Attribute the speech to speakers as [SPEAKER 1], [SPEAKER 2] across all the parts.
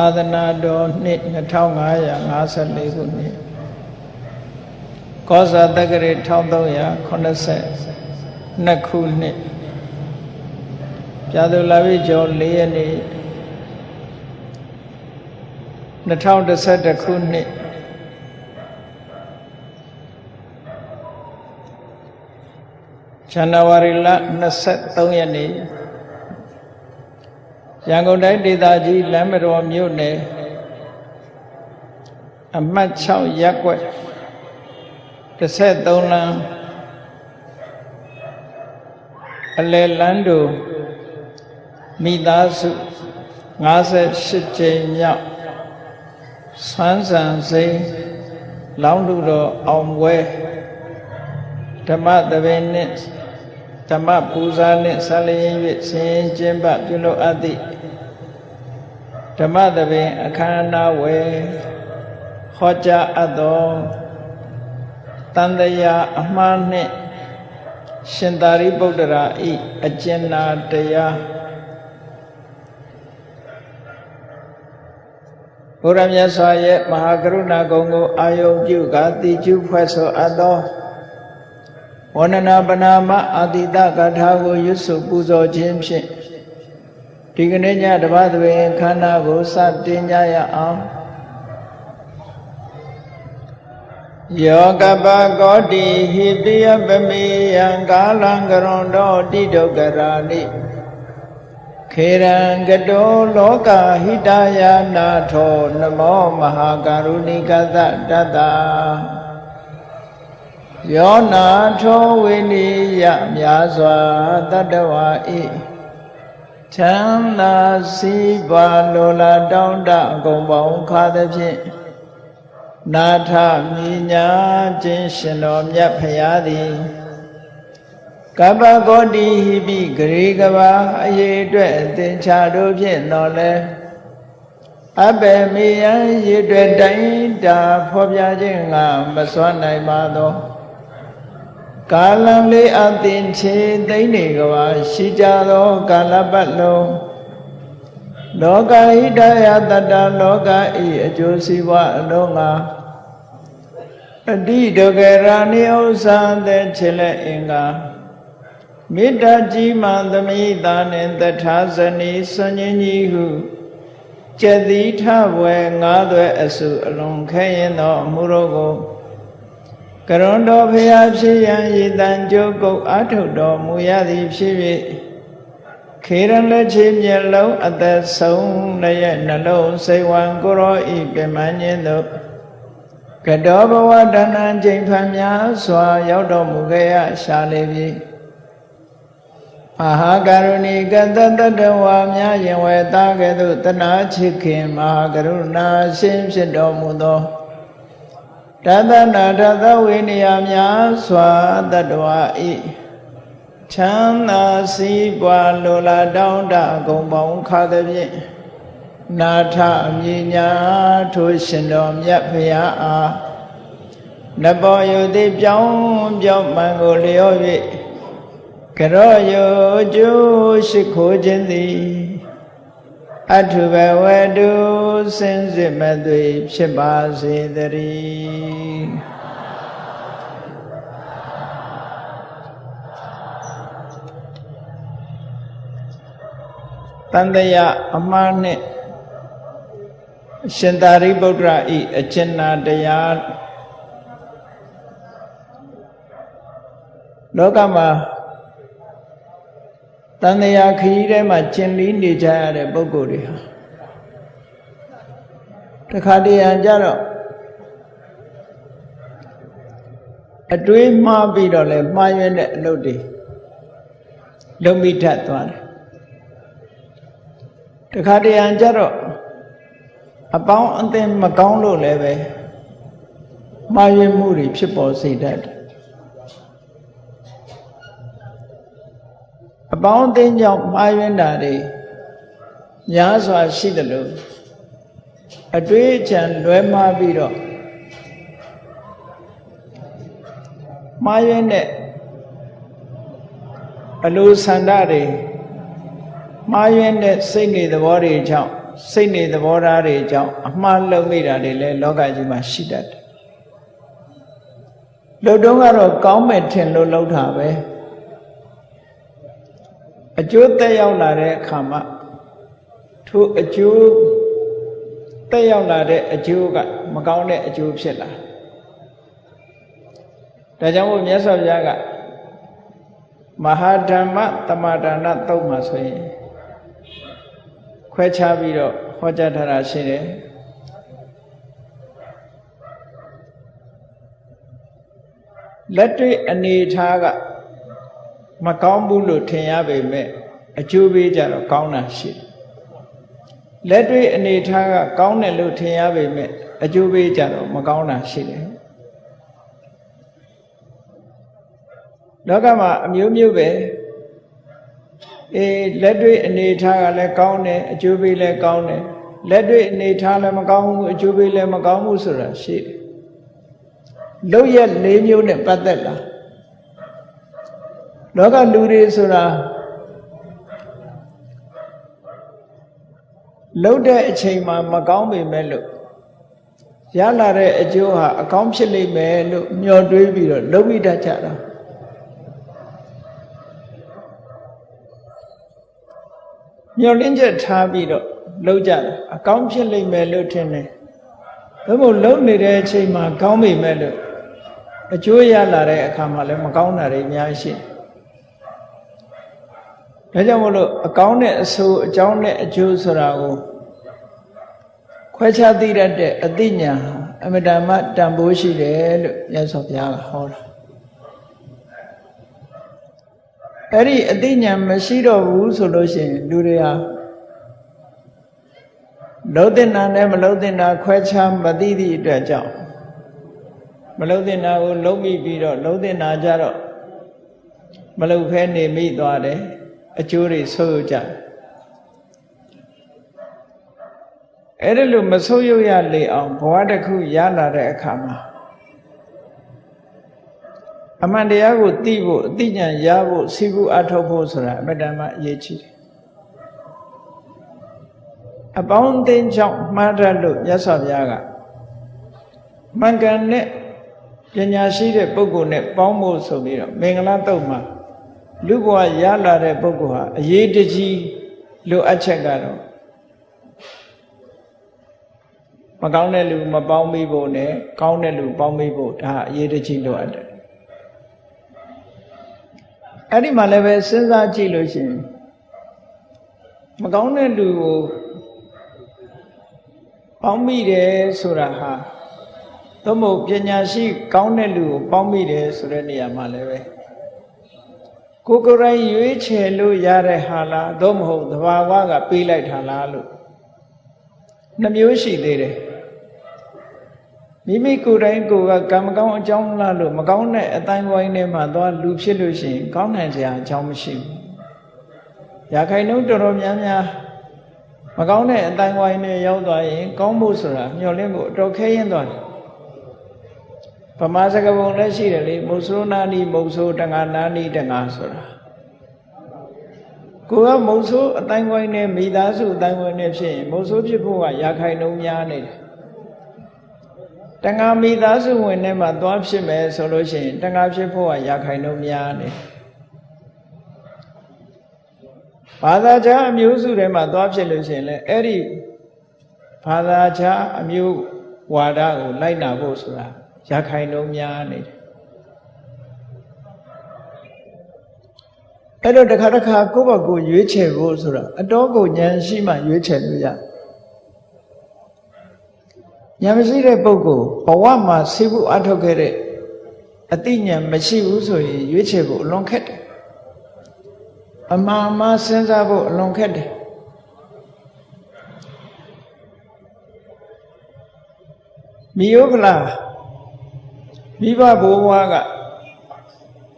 [SPEAKER 1] အာသနာတော်နှစ်2554ခုနှစ်ကောဇာတက္ကရာ1382ခုနှစ်ပြာသူလာပြီကျော်4ရက်နေ့2011ခုနှစ်ဇန်နဝါရီလ23ရက်နေ့ ရန်ကုန်တိုင်းဒေသကြီးလမ်းမတော်မြို့နယ်အမှတ်6ရပ်ကွက်33လမ်းအလယ်လမ်းတို့မိသားစု58ကြိမ်မြောက်ဆန်းဆန်စိန်လောင်းလူတော်အောင်ပွဲဓမ္မသဘင်နှင့်ဓမ္မပူဇာနှင့်ဆက်လျင်၍ဆင်ရင်ကျင်းပပြုလုပ်အပ်သည့် ဓမ္မသဘင်အခမ်းအနားဝယ်ဟောကြားအပ်သောတန်တရာအမှားနှင့်ရှင်သာရိပုတ္တရာဤအကျဉ်းနာတရားဘုရားမြတ်စွာရဲ့မဟာကရုဏာဂုဏ်ကိုအာယုံပြုကာတိကျုဖွဲ့ဆိုအပ်သောဝန္ဒနာပနာမအာတိတကထာကိုရွတ်ဆိုပူဇော်ခြင်းဖြင့် ဒီကနေ့ညတပတ်သွေခန္ဓာကိုစတင်ကြရအောင်ယောကပကောတိဟိတယပမေယံကာလံကရွန်တော်တိဒုက္ခရာနိခေရံကတောလောကဟိတယာနာထောနမောမဟာကရုဏိကသတတ္တယောနာထောဝိနိယမြာစွာတတ္တဝါဤ ချမ်းသာစီးပွားလိုလားတောင်းတအကုန်ပေါင်းခါသဖြင့်နာထမြညာခြင်းရှင်တော်မြတ်ဖရာသည်ကပ္ပဂေါတိဟိပိဂရေကဘာအရေးအတွက်အသင်္ချာတို့ဖြင့်တော်လဲအဘေမေယံရေတွေ့တိုင်းတာဖော်ပြခြင်းကမစွမ်းနိုင်ပါသော ကာလံလေးအသင်ချေသိမ့်နေကဘာရှိကြသောကာလပတ်လုံးလောကဟိတယတတလောကဤအကျိုးစီးပွားအလုံးငါအတိဒုက္ခရာနိဥ္စာတဲ့ခြေလက်အင်္ဂါမေတ္တာကြီးမှသမိတာနှင့်တထာဇနီဆွန်ញကြီးဟုကျက်သီထဘွယ်ငါးသွဲအစုအလုံးခဲရင်သောအမှုတို့ကို ကရွန်တော်ဖျားဖြစ်ရန်ရည်တန်ကြုတ်ကုတ်အာထုတ်တော်မူရသည်ဖြစ်၍ခေရလက်ချေမျက်လုံးအသက်ဆုံးလည်းနှလုံးစိတ်ဝံကိုရောဤပြမန်းခြင်းတို့ကတောဘဝတဏ္ဍချိန်ဖန်များစွာ ရောက်တော်မူခဲ့ရရှာလေပြီမဟာကရုဏီကတတတဝါများရင်ဝဲသားကဲ့သို့တနာချစ်ခင်မဟာကရုဏာရှင်ဖြစ်တော်မူသော တသနာတသဝိနည်းများစွာတတဝါဤချမ်းသာစည်းပွားလိုလားတောင်းတအကုန်ပေါင်းခါသည်ဖြင့်နာထအမြညာထိုရှင်တော်မြတ်ဖရာအားနဘောယုတိပြောင်းပြောင်းမှန်ကိုလျော့၍ကရောယုကျိုးရှိခိုးခြင်းသည် အထုဘဝတုစင်စစ်မသွေဖြစ်ပါစေတည်းတန်တရာအမှားနဲ့ရှင်သာရိပုတ္တရာဤအကျဉ်းနာတရားလောကမှာ တန်တရာခရီးထဲမှာကျင်လီနေကြရတဲ့ပုဂ္ဂိုလ်တွေဟာတခါတရံကြတော့အတွေးမှားပြီးတော့လဲမှားရွံ့တဲ့အလုပ်တွေလုံမိထသွားတယ်တခါတရံကြတော့အပေါင်းအသင်မကောင်းလို့လည်းပဲမှားယွင်းမှုတွေဖြစ်ပေါ်စေတတ်တယ် အပေါင်းအသင်ကြောင့်မှားယွင်းတာတွေများစွာရှိတယ်လို့အတွေးအချံလွဲမှားပြီးတော့မှားယွင်းတဲ့အလိုဆန္ဒတွေမှားယွင်းတဲ့စိတ်နေသဘောတွေကြောင့်စိတ်နေသဘောထားတွေကြောင့်အမှားလုံးမိတာတွေလည်းလောကကြီးမှာရှိတတ်တယ်လှုပ်တုံးကတော့ကောင်းမဲ့ထင်လို့လှုပ်တာပဲ အကျိုးတက်ရောက်လာတဲ့အခါမှာထိုအကျိုးတက်ရောက်လာတဲ့အကျိုးကမကောင်းတဲ့အကျိုးဖြစ်လာဒါကြောင့်မို့မြတ်စွာဘုရားကမဟာဓမ္မတမဒါနတုတ်မှာဆိုရင်ခွဲခြားပြီးတော့ဟောကြားထားတာရှိတယ်လက်တွေ့အနေထားက မကောင်းဘူးလို့ထင်ရပေမဲ့အကျိုးပေးကြတော့ကောင်းတာရှိတယ်လက်တွေ့အနေထားကကောင်းတယ်လို့ထင်ရပေမဲ့အကျိုးပေးကြတော့မကောင်းတာရှိတယ်လောကမှာအမျိုးမျိုးပဲအေးလက်တွေ့အနေထားကလည်းကောင်းတယ်အကျိုးပေးလည်းကောင်းတယ်လက်တွေ့အနေထားလည်းမကောင်းဘူးအကျိုးပေးလည်းမကောင်းဘူးဆိုတာရှိတယ်လောက်ရက်၄မျိုးနဲ့ပတ်သက်လာ လောကလူတွေဆိုတာလှုပ်တဲ့အချိန်မှာမကောင်းပေမဲ့လို့ရလာတဲ့အကျိုးဟာအကောင်းဖြစ်လိမ့်မယ်လို့မျှော်တွေးပြီးတော့လှုပ်မိတတ်ကြတာမျှော်လင့်ချက်ထားပြီးတော့လှုပ်ကြတာအကောင်းဖြစ်လိမ့်မယ်လို့ထင်တယ်။ဒါမို့လှုပ်နေတဲ့အချိန်မှာကောင်းပေမဲ့လို့အကျိုးရလာတဲ့အခါမှာလည်းမကောင်းတာတွေအများကြီးရှိတယ်။ ဒါကြောင့်မို့လို့အကောင်းတဲ့အဆိုးအကြောင်းနဲ့အကျိုးဆိုတာကိုခွဲခြားသိတတ်တဲ့အသိဉာဏ်အမတမတန်ဖိုးရှိတယ်လို့မြတ်စွာဘုရားကဟောတာအဲ့ဒီအသိဉာဏ်မရှိတော့ဘူးဆိုလို့ရှိရင်လူတွေဟာလုံးတင်တာနဲ့မလုံးတင်တာခွဲခြားမသိသည့်အတွက်ကြောင့်မလုံးတင်တာကိုလုံးမိပြီးတော့လုံးတင်တာကြတော့မလုံးဖဲနေမိသွားတယ် အကျိုးတွေဆိုးကြအဲ့ဒါလို့မဆိုးရရလေအောင်ဘဝတစ်ခုရလာတဲ့အခါမှာအမှန်တရားကိုသိဖို့အသိဉာဏ်ရဖို့စီဘူးအထောက်ဖို့ဆိုတာအမတ္တမအရေးကြီးတယ်အပေါင်းအသင်းကြောင့်မှားတတ်လို့မြတ်စွာဘုရားကမှန်ကန်တဲ့ပညာရှိတဲ့ပုဂ္ဂိုလ်နဲ့ပေါင်းဖို့ဆိုပြီးတော့မင်္ဂလာတုတ်မှာ လူဘဝရလာတဲ့ပုဂ္ဂိုလ်ဟာအရေးတကြီးလိုအပ်ချက်ကတော့မကောင်းတဲ့လူမပေါင်းမိဖို့နဲ့ကောင်းတဲ့လူပေါင်းမိဖို့ဒါအရေးတကြီးလိုအပ်တယ်အဲ့ဒီမှာလည်းပဲစဉ်းစားကြည့်လို့ရှိရင်မကောင်းတဲ့လူကိုပေါင်းမိတယ်ဆိုတာဟာသို့မဟုတ်ပညာရှိ ကောင်းတဲ့လူကိုပေါင်းမိတယ်ဆိုတဲ့နေရာမှာလည်းပဲ ကိုကိုယ်တိုင်ရွေးချယ်လို့ရတဲ့ဟာလားသို့မဟုတ်သဘာဝကပေးလိုက်တာလားလို့နှမျိုးရှိသေးတယ်မိမိကိုယ်တိုင်ကိုယ်ကကံမကောင်းအကြောင်းလားလို့မကောင်းတဲ့အတိုင်းဝိုင်းထဲမှာသွားလူဖြစ်လို့ရှိရင် ကောင်းနိုင်စရာအကြောင်းမရှိဘူး။ရာခိုင်နှုန်းတော်တော်များများမကောင်းတဲ့အတိုင်းဝိုင်းနဲ့ရောက်သွားရင် ကောင်းဖို့ဆိုတာမျှော်လင့်ဖို့အတော်ခဲရင်သွားတယ်။ ဗမာစကားပုံလည်းရှိတယ်လေမုတ်ဆိုးနာနီမုတ်ဆိုးတငါနာနီတငါဆိုတာကိုကမုတ်ဆိုးအတိုင်းဝိုင်းနဲ့မိသားစုအတိုင်းဝိုင်းနဲ့ဖြစ်ရင်မုတ်ဆိုးဖြစ်ဖို့ကရာခိုင်နှုန်းများနေတယ်တဏှာမိသားစုဝင်ထဲမှာသွားဖြစ်မယ်ဆိုလို့ရှိရင်တဏှာဖြစ်ဖို့ကရာခိုင်နှုန်းများနေဘာသာခြားအမျိုးစုထဲမှာသွားဖြစ်လို့ရှိရင်လည်းအဲ့ဒီဘာသာခြားအမျိုးဝါဒကိုလိုက်နာဖို့ဆိုတာ ရာခိုင်နှုန်းများနေတယ်အဲ့တော့တစ်ခါတစ်ခါကိုယ့်ဘက်ကိုရွေးချယ်ဖို့ဆိုတာအတော်ကိုဉာဏ်ရှိမှရွေးချယ်လို့ရတယ်ဉာဏ်မရှိတဲ့ပုဂ္ဂိုလ်ဘဝမှာဆေးဖို့အထောက်ခဲ့တဲ့အသိဉာဏ်မရှိဘူးဆိုရင်ရွေးချယ်ဖို့အလွန်ခက်တယ်အမှန်မှစဉ်းစားဖို့အလွန်ခက်တယ်မိယောကလာ မိဘဘိုးဘွားက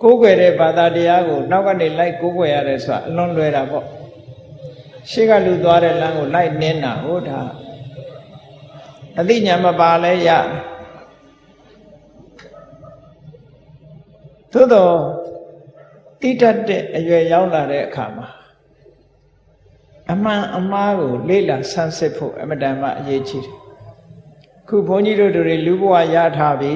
[SPEAKER 1] ကိုးကွယ်တဲ့ဘာသာတရားကိုနောက်ကနေလိုက်ကိုးကွယ်ရတယ်ဆိုတာအလွန်လွယ်တာပေါ့ရှေ့ကလူသွားတဲ့လမ်းကိုလိုက်နင်းတာဟုတ်တာအသိဉာဏ်မပါလဲရသို့တော့တိတတ်တဲ့အရွယ်ရောက်လာတဲ့အခါမှာအမှန်အမှားကိုလေ့လာဆန်းစစ်ဖို့အမတန်မှအရေးကြီးတယ်ခုဘုန်းကြီးတို့တွေလူဘဝရထားပြီ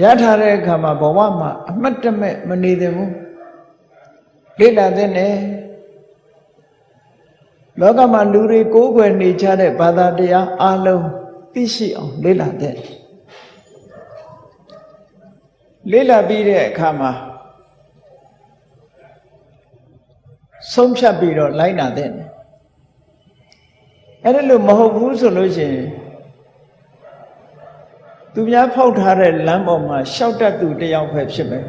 [SPEAKER 1] ရထားတဲ့အခါမှာဘဝမှာအမတ်တမဲ့မနေသင့်ဘူးလေ့လာသင့်တယ်လောကမှာလူတွေကိုးကွယ်နေကြတဲ့ဘာသာတရားအလုံးသိရှိအောင်လေ့လာသင့်လေ့လာပြီးတဲ့အခါမှာဆုံးဖြတ်ပြီးတော့လိုက်နာတဲ့အဲ့ဒါလို့မဟုတ်ဘူးဆိုလို့ရှိရင် သူများဖောက်ထားတဲ့လမ်းပေါ်မှာရှောက်တတ်သူတယောက်ပဲဖြစ်မယ်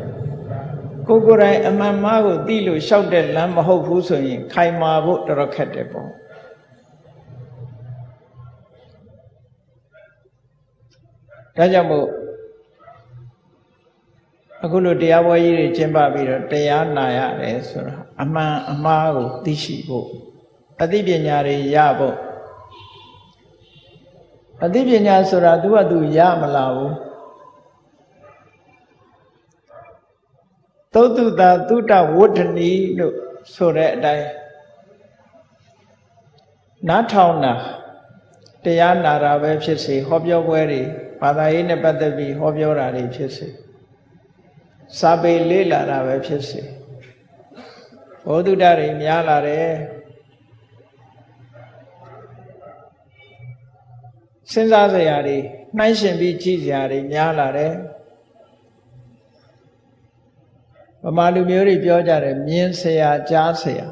[SPEAKER 1] ကိုကိုယ်တိုင်အမှန်မှားကိုသိလို့ရှောက်တဲ့လမ်းမဟုတ်ဘူးဆိုရင်ခိုင်မာဖို့တော်တော်ခက်တယ်ပေါ့ဒါကြောင့်မို့အခုလိုတရားပွဲကြီးတွေကျင်းပပြီးတော့တရားနာရတယ်ဆိုတာအမှန်အမှားကိုသိရှိဖို့အသိပညာတွေရဖို့ အသိပညာဆိုတာသူကသူရမလာဘူးသုတ္တတာသုတဝဋ္ဌနီလို့ဆိုတဲ့အတိုင်းနားထောင်တာတရားနာတာပဲဖြစ်စေဟောပြောပွဲတွေဘာသာရေးနဲ့ပတ်သက်ပြီးဟောပြောတာတွေဖြစ်စေစာပေလေးလာတာပဲဖြစ်စေဘောဓုတတွေများလာတယ် စဉ်းစားစရာတွေနှိုင်းရှင်ပြီးကြည့်စရာတွေများလာတယ်ဗမာလူမျိုးတွေပြောကြတယ်မြင်စရာကြားစရာ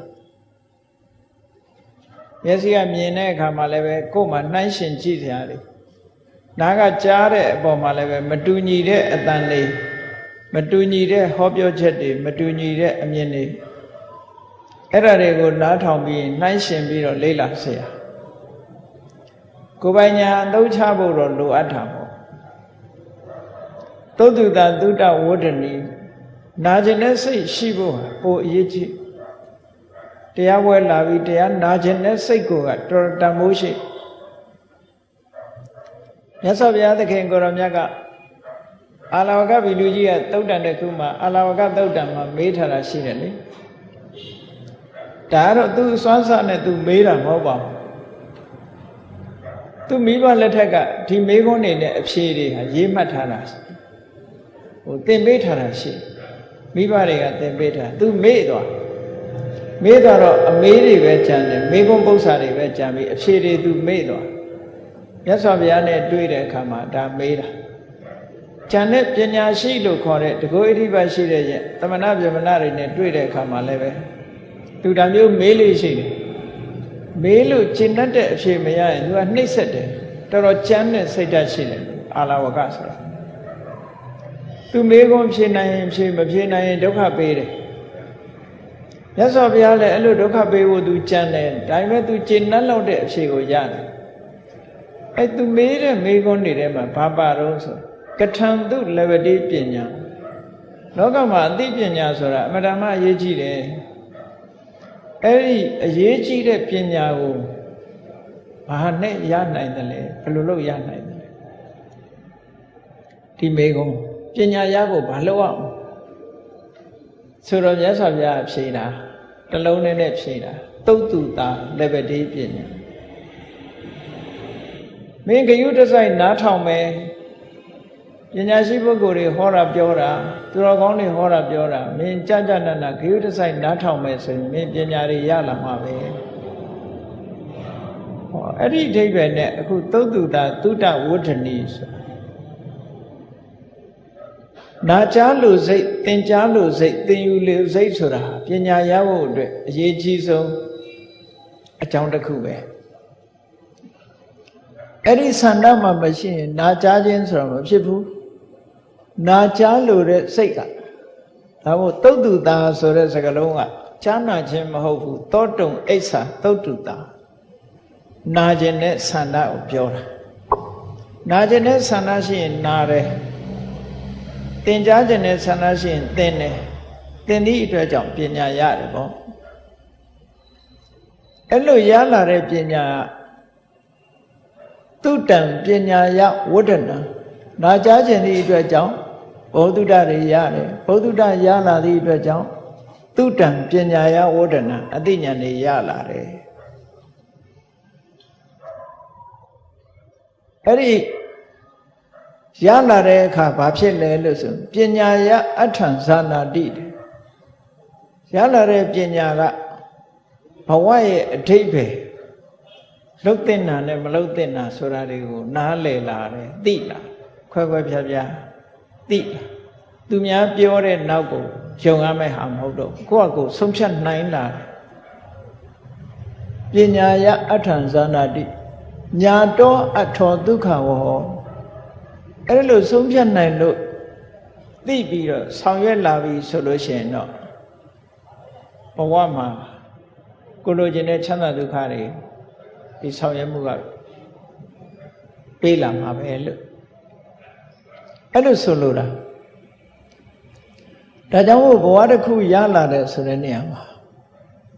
[SPEAKER 1] မျက်စိကမြင်တဲ့အခါမှာလည်းပဲကိုယ်မှနှိုင်းရှင်ကြည့်စရာတွေနားကကြားတဲ့အပေါ်မှာလည်းပဲမတူညီတဲ့အတန်လေးမတူညီတဲ့ဟောပြောချက်တွေမတူညီတဲ့အမြင်တွေအဲ့ဒါတွေကိုနားထောင်ပြီးနှိုင်းရှင်ပြီးတော့လေ့လာစရာ ကိုယ်ပိုင်ညာအသုံးချဖို့တော့လိုအပ်တာပေါ့သုတ္တတာသုတ္တဝဋ္ဌနီနာကျင်တဲ့စိတ်ရှိဖို့ပိုအရေးကြီးတရားပွဲလာပြီးတရားနာကျင်တဲ့စိတ်ကိုကတော်တန်မိုးရှိမြတ်စွာဘုရားသခင်ကိုရောမြတ်ကအာလဝကဗီလူကြီးကသုတ်တန်တစ်ခုမှာအာလဝကသုတ်တန်မှာမေးထားတာရှိတယ်လေဒါကတော့သူစွမ်းစားနဲ့သူမေးတာမဟုတ်ပါဘူး သူမိဘလက်ထက်ကဒီမေးခွန်းနေတဲ့အဖြေတွေဟာရေးမှတ်ထားတာဟိုသင်ပေးထားတာရှိမိဘတွေကသင်ပေးထားသူမေးသွားမေးသွားတော့အမေးတွေပဲကြံတယ်မေးခွန်းပု္ပ္ပာတွေပဲကြံပြီးအဖြေတွေသူမေးသွားမြတ်စွာဘုရားနဲ့တွေ့တဲ့အခါမှာဒါမေးတာဉာဏ်နဲ့ပညာရှိလို့ခေါ်တဲ့တကောဣတိပတ်ရှိတဲ့ရဲ့တမနာပြမနာတွေနဲ့တွေ့တဲ့အခါမှာလည်းပဲသူဒါမျိုးမေးလို့ရှိတယ် မေးလို့ကျင့်တတ်တဲ့အဖြေမရရင်သူကနှိမ့်ဆက်တယ်တော်တော်ကြမ်းတဲ့စိတ်ဓာတ်ရှိတယ်အာလဝကဆိုတာသူမေးခွန်းဖြေနိုင်ရင်ဖြေမဖြေနိုင်ရင်ဒုက္ခပေးတယ်မြတ်စွာဘုရားလည်းအဲ့လိုဒုက္ခပေးဖို့သူကြံတယ်ဒါပေမဲ့သူကျင့်တတ်လောက်တဲ့အဖြေကိုရတယ်အဲ့သူမေးတဲ့မေးခွန်းတွေထဲမှာဘာပါတော့ဆိုကထံသူလဝတိပညာလောကမှာအသိပညာဆိုတာအမှန်တမ်းအရေးကြီးတယ် အဲ့ဒီအရေးကြီးတဲ့ပညာကိုဘာနဲ့ရနိုင်တယ်လဲဘယ်လိုလုပ်ရနိုင်တယ်လဲဒီမေကုံပညာရဖို့ဘာလုပ်အောင်ဆိုတော့မြတ်စွာဘုရားဖြေတာတလုံးနဲ့နဲ့ဖြေတာတုတ်တူတာလက်ပတိပညာမင်းဂယုတစိုက်နားထောင်မယ် ပညာရှိပုဂ္ဂိုလ်တွေဟောတာပြောတာသူတော်ကောင်းတွေဟောတာပြောတာမင်းကြကြနနဂယုတဆိုင်နားထောင်မယ်ဆိုရင်မင်းပညာတွေရလာမှာပဲဟောအဲ့ဒီအဓိပ္ပာယ်နဲ့အခုသုတ်တုတာသုတဝဋ္ဌနီဆိုနာကြားလို့စိတ်သင်ကြားလို့စိတ်သင်ယူလို့စိတ်ဆိုတာပညာရဖို့အတွက်အရေးကြီးဆုံးအကြောင်းတစ်ခုပဲအဲ့ဒီဆန္ဒမှမရှိရင်နာကြားခြင်းဆိုတာမဖြစ်ဘူး နာကြားလို့တဲ့စိတ်ကဒါမို့တုတ်တုတာဆိုတဲ့စကားလုံးကကြားနာခြင်းမဟုတ်ဘူးတောတုံအိဋ္ဌာတုတ်တုတာနာခြင်းနဲ့ဆန္ဒကိုပြောတာနာခြင်းနဲ့ဆန္ဒရှိရင်နာတယ်သင်ကြားခြင်းနဲ့ဆန္ဒရှိရင်သင်တယ်သင်သည့်အတွက်ကြောင့်ပညာရတယ်ပေါ့အဲ့လိုရလာတဲ့ပညာတုတံပညာယဝဋ္ဌနံနာကြားခြင်းသည့်အတွက်ကြောင့် ဘုဒ္ဓတွေရတယ်ဘုဒ္ဓရလာသည့်အတွက်ကြောင့်သူတံပညာယဝဒနာအသိဉာဏ်တွေရလာတယ်အဲ့ဒီရလာတဲ့အခါဘာဖြစ်လဲလို့ဆိုပညာယအထံဇာနာတိရလာတဲ့ပညာကဘဝရဲ့အထိပ္ပယ်လှုပ်တင်တာနဲ့မလှုပ်တင်တာဆိုတာတွေကိုနားလည်လာတယ်သိလာခွဲခွဲဖြားဖြား သိလာသူများပြောတဲ့နောက်ကိုယုံရမယ့်ဟာမဟုတ်တော့ကိုယ့်အကိုဆုံးဖြတ်နိုင်လာပညာယအထံဇာနာတိညာတောအထောဒုက္ခဝဟောအဲ့လိုဆုံးဖြတ်နိုင်လို့သိပြီးတော့ဆောင်ရွက်လာပြီဆိုလို့ရှိရင်တော့ဘဝမှာကိုလိုချင်တဲ့ချမ်းသာဒုက္ခတွေဒီဆောင်ရွက်မှုကပေးလာမှာပဲလို့ အဲ့လိုဆိုလိုတာဒါကြောင့်မို့ဘဝတစ်ခုရလာတဲ့ဆိုတဲ့နေရာမှာ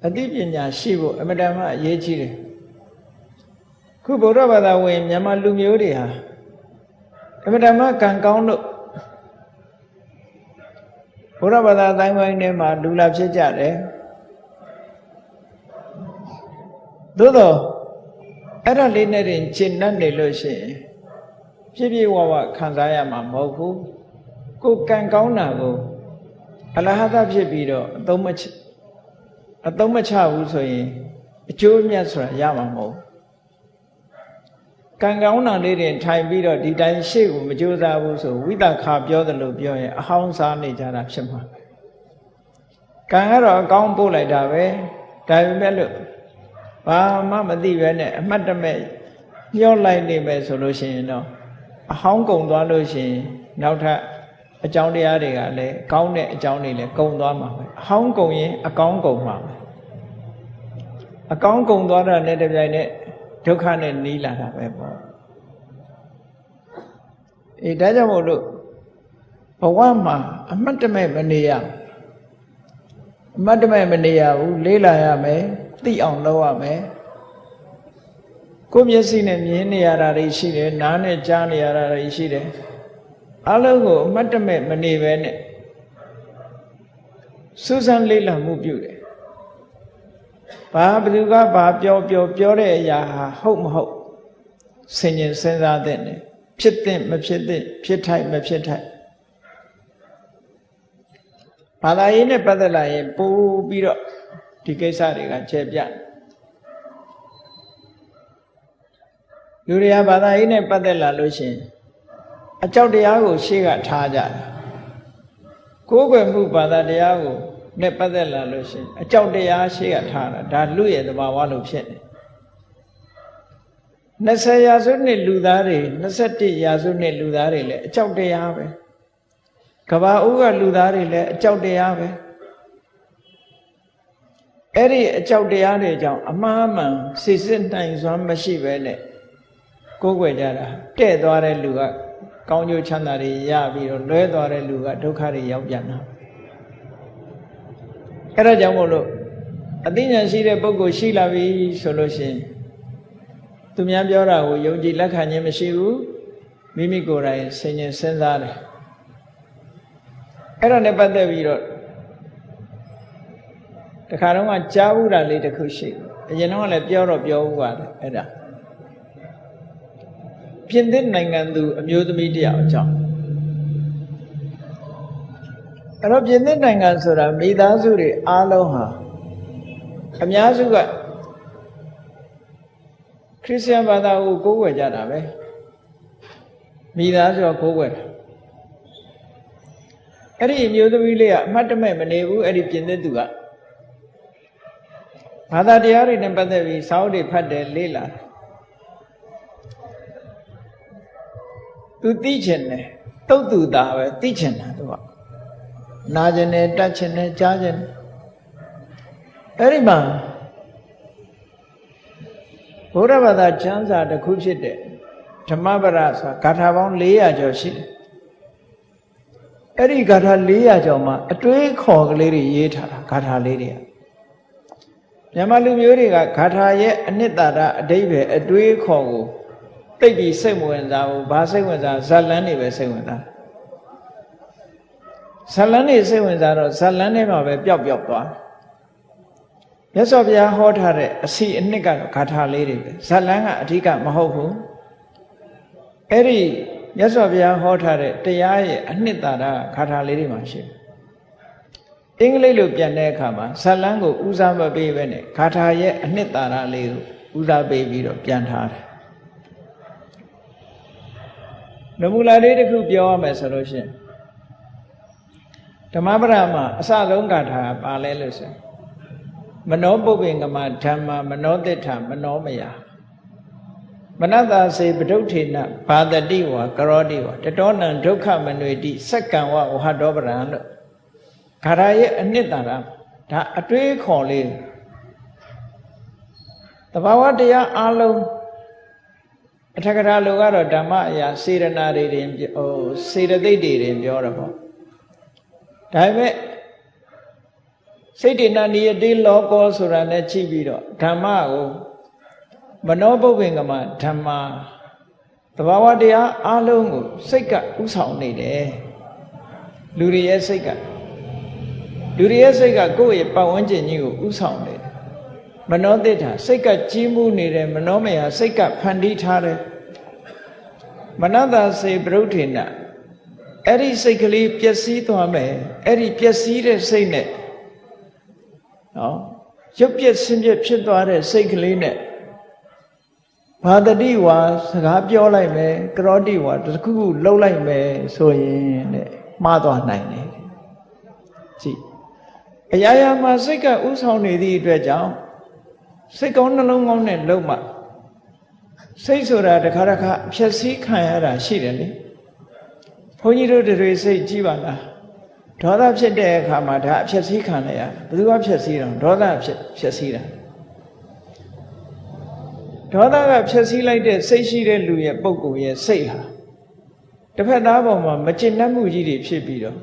[SPEAKER 1] အသိပညာရှိဖို့အမတန်မှအရေးကြီးတယ်ခုဗုဒ္ဓဘာသာဝင်မြန်မာလူမျိုးတွေဟာအမတန်မှကံကောင်းလို့ဘုရားဘာသာအတိုင်းပိုင်းထဲမှာလူလာဖြစ်ကြတယ်သို့တော့အဲ့ဒါလေးနဲ့တင်ရှင်းနှံ့နေလို့ရှိရင် ပြည့်ပြည့်ဝဝခံစားရမှာမဟုတ်ဘူးကိုကံကောင်းတာကိုအလဟသဖြစ်ပြီးတော့အသုံးမချအသုံးမချဘူးဆိုရင်အကျိုးမြတ်ဆိုတာရမှာမဟုတ်ကံကောင်းတာလေးတွေထိုင်ပြီးတော့ဒီတိုင်းရှေ့ကိုမကြိုးစားဘူးဆိုဝိတခါပြောတယ်လို့ပြောရင်အဟောင်းစားနေကြတာဖြစ်မှာကံကတော့အကောင်းပို့လိုက်တာပဲဒါပေမဲ့လို့ဘာမှမသိပဲနဲ့အမှတ်တမဲ့ညှော့လိုက်နေမယ်ဆိုလို့ရှိရင်တော့ အဟောင်းကုံသွားလို့ရှိရင်နောက်ထပ်အကြောင်းတရားတွေကလည်းကောင်းတဲ့အကြောင်းတွေလည်းကုံသွားမှာပဲအဟောင်းကုံရင်အကောင်းကုံမှာပဲအကောင်းကုံသွားတာနဲ့တပြိုင်နက်ဒုက္ခနဲ့နီးလာတာပဲပေါ့အေးဒါကြောင့်မို့လို့ဘဝမှာအမှတ်တမဲ့မနေရအမှတ်တမဲ့မနေရဘူးလေးလာရမယ်သိအောင်လုပ်ရမယ် ကိုယ်မျက်စိနဲ့မြင်နေရတာတွေရှိတယ်နားနဲ့ကြားနေရတာတွေရှိတယ်အလုံးကိုအမှတ်တမဲ့မနေပဲနဲ့စူးစမ်းလေ့လာမှုပြုတယ်ဘာဘသူကဘာပြောပြောပြောတဲ့အရာဟာဟုတ်မဟုတ်ဆင်ញင်စဉ်းစားတဲ့နဲ့ဖြစ်တဲ့မဖြစ်တဲ့ဖြစ်ထိုက်မဖြစ်ထိုက်ဘာသာရေးနဲ့ပတ်သက်လာရင်ပို့ပြီးတော့ဒီကိစ္စတွေကချဲပြ လူတွေကဘာသာရေးနဲ့ပတ်သက်လာလို့ရှိရင်အကြောက်တရားကိုရှေ့ကထားကြတယ်ကိုယ်ွယ်မှုဘာသာတရားကိုနဲ့ပတ်သက်လာလို့ရှိရင်အကြောက်တရားရှေ့ကထားတာဒါလူရဲ့သဘာဝလို့ဖြစ်နေ20ရာစုနှစ်လူသားတွေ21ရာစုနှစ်လူသားတွေလည်းအကြောက်တရားပဲကဘာဦးကလူသားတွေလည်းအကြောက်တရားပဲအဲ့ဒီအကြောက်တရားတွေကြောင့်အမှားမှန်စိစစ်နိုင်စွမ်းမရှိပဲနဲ့ ကိုယ်ွယ်ကြတာတဲ့သွားတဲ့လူကကောင်းကျိုးချမ်းသာတွေရပြီးတော့လွဲသွားတဲ့လူကဒုက္ခတွေရောက်ပြန်တာအဲ့ဒါကြောင့်မို့လို့အသိဉာဏ်ရှိတဲ့ပုဂ္ဂိုလ်ရှိလာပြီဆိုလို့ရှိရင်သူများပြောတာကိုယုံကြည်လက်ခံခြင်းမရှိဘူးမိမိကိုယ်တိုင်ဆင်ញင်စဉ်းစားတယ်အဲ့ဒါနဲ့ပတ်သက်ပြီးတော့တခါတော့ကကြားဘူးတာလေးတစ်ခုရှိအရင်တော့လည်းပြောတော့ပြောဘူးပါတယ်အဲ့ဒါ ပြင်သစ်နိုင်ငံသူအမျိုးသမီးတယောက်အကြောင်းအဲ့တော့ပြင်သစ်နိုင်ငံဆိုတာမိသားစုတွေအားလုံးဟာအများစုကခရစ်ယာန်ဘာသာကိုကိုးကွယ်ကြတာပဲမိသားစုကကိုးကွယ်တာအဲ့ဒီအမျိုးသမီးလေးကအမှတ်တမဲ့မနေဘူးအဲ့ဒီပြင်သစ်သူကဘာသာတရားတွေနဲ့ပတ်သက်ပြီးစာအုပ်တွေဖတ်တယ်လေ့လာ သူသိချင်တယ်တုတ်သူသားပဲသိချင်တာသူကနာကျင်တယ်တတ်ချင်တယ်ကြားချင်တယ်အဲ့ဒီမှာဘုရားဘာသာကျမ်းစာတစ်ခုဖြစ်တဲ့ဓမ္မပဒဆိုတာဂါထာပေါင်း400ကျော်ရှိတယ်အဲ့ဒီဂါထာ400ကျော်မှာအတွေးခေါ်ကလေးတွေရေးထားတာဂါထာလေးတွေကမြန်မာလူမျိုးတွေကဂါထာရဲ့အနှစ်သာရအတိပ္ပယ်အတွေးခေါ်ကို တိတ်ပြီးစိတ်ဝင်စားဘူးဘာစိတ်ဝင်စားဇာလန်းနေပဲစိတ်ဝင်စားဇလန်းနေစိတ်ဝင်စားတော့ဇလန်းထဲမှာပဲပျောက်ပျောက်သွားမြတ်စွာဘုရားဟောထားတဲ့အစီအနှစ်ကတော့ဂါထာလေးတွေပဲဇလန်းကအဓိကမဟုတ်ဘူးအဲ့ဒီမြတ်စွာဘုရားဟောထားတဲ့တရားရဲ့အနှစ်သာရဂါထာလေးတွေမှာရှိတယ်အင်္ဂလိပ်လိုပြန်တဲ့အခါမှာဇလန်းကိုဦးစားမပေးပဲနဲ့ဂါထာရဲ့အနှစ်သာရလေးကိုဦးစားပေးပြီးတော့ပြန်ထားတယ် နမူလာလေးတစ်ခုပြောရမယ်ဆိုလို့ရှိရင်ဓမ္မပဒမှာအစဆုံးဂါထာပါလဲလို့ဆိုမနောပုပ္ပင်ကမဓမ္မမနောတိထမနောမယမနတစေပဒုဋ္ဌေနဘာတတိဝကရောတိဝတတောနံဒုက္ခမနွေတိစက္ကံဝဝဟတောပရံလို့ခါရရဲ့အနှစ်သာရဒါအတွေးခေါ်လေးတဘာဝတရားအလုံး အထက်ကရာလိုကတော့ဓမ္မအရာစေရနာတွေတင်ဟိုစေတသိက်တွေတင်ပြောတော့ပေါ့ဒါပေမဲ့စိတ်တဏနိယတိလောကောဆိုတာနဲ့ချိန်ပြီးတော့ဓမ္မကိုမနောပုပ္ပင်ကမဓမ္မတဘာဝတရားအလုံးကိုစိတ်ကဥဆောင်နေတယ်လူတွေရဲ့စိတ်ကလူတွေရဲ့စိတ်ကကိုယ့်ရဲ့ပတ်ဝန်းကျင်ကြီးကိုဥဆောင်နေတယ် မနောတိထာစိတ်ကကြီးမှုနေတယ်မနောမယစိတ်ကဖန်တီးထားတယ်မနတစေပရုဋ္ဌေနအဲ့ဒီစိတ်ကလေးပျက်စီးသွားမယ်အဲ့ဒီပျက်စီးတဲ့စိတ်နဲ့နော်ရုပ်ပြက်ဆင်းပြက်ဖြစ်သွားတဲ့စိတ်ကလေးနဲ့ဘာတတိဝါစကားပြောလိုက်မယ်ကရောတိဝါတခုခုလှုပ်လိုက်မယ်ဆိုရင်တဲ့မှားသွားနိုင်တယ်ကြည့်အရာရာမှာစိတ်ကဥဆောင်နေသည့်အတွက်ကြောင့် စိတ်ကောင်းနှလုံးကောင်းနဲ့လုံမှစိတ်ဆိုတာတခါတခါဖြည့်ဆည်းခံရတာရှိတယ်လေဘုန်းကြီးတို့တွေစိတ်ကြည့်ပါလားဒေါသဖြစ်တဲ့အခါမှာဒါအဖြည့်ဆည်းခံရဘယ်သူကဖြည့်ဆည်းတော့ဒေါသဖြစ်ဖြည့်ဆည်းတာဒေါသကဖြည့်ဆည်းလိုက်တဲ့စိတ်ရှိတဲ့လူရဲ့ပုံကိုယ်ရဲ့စိတ်ဟာတစ်ဖက်သားပေါ်မှာမကျင့်တတ်မှုကြီးတွေဖြစ်ပြီးတော့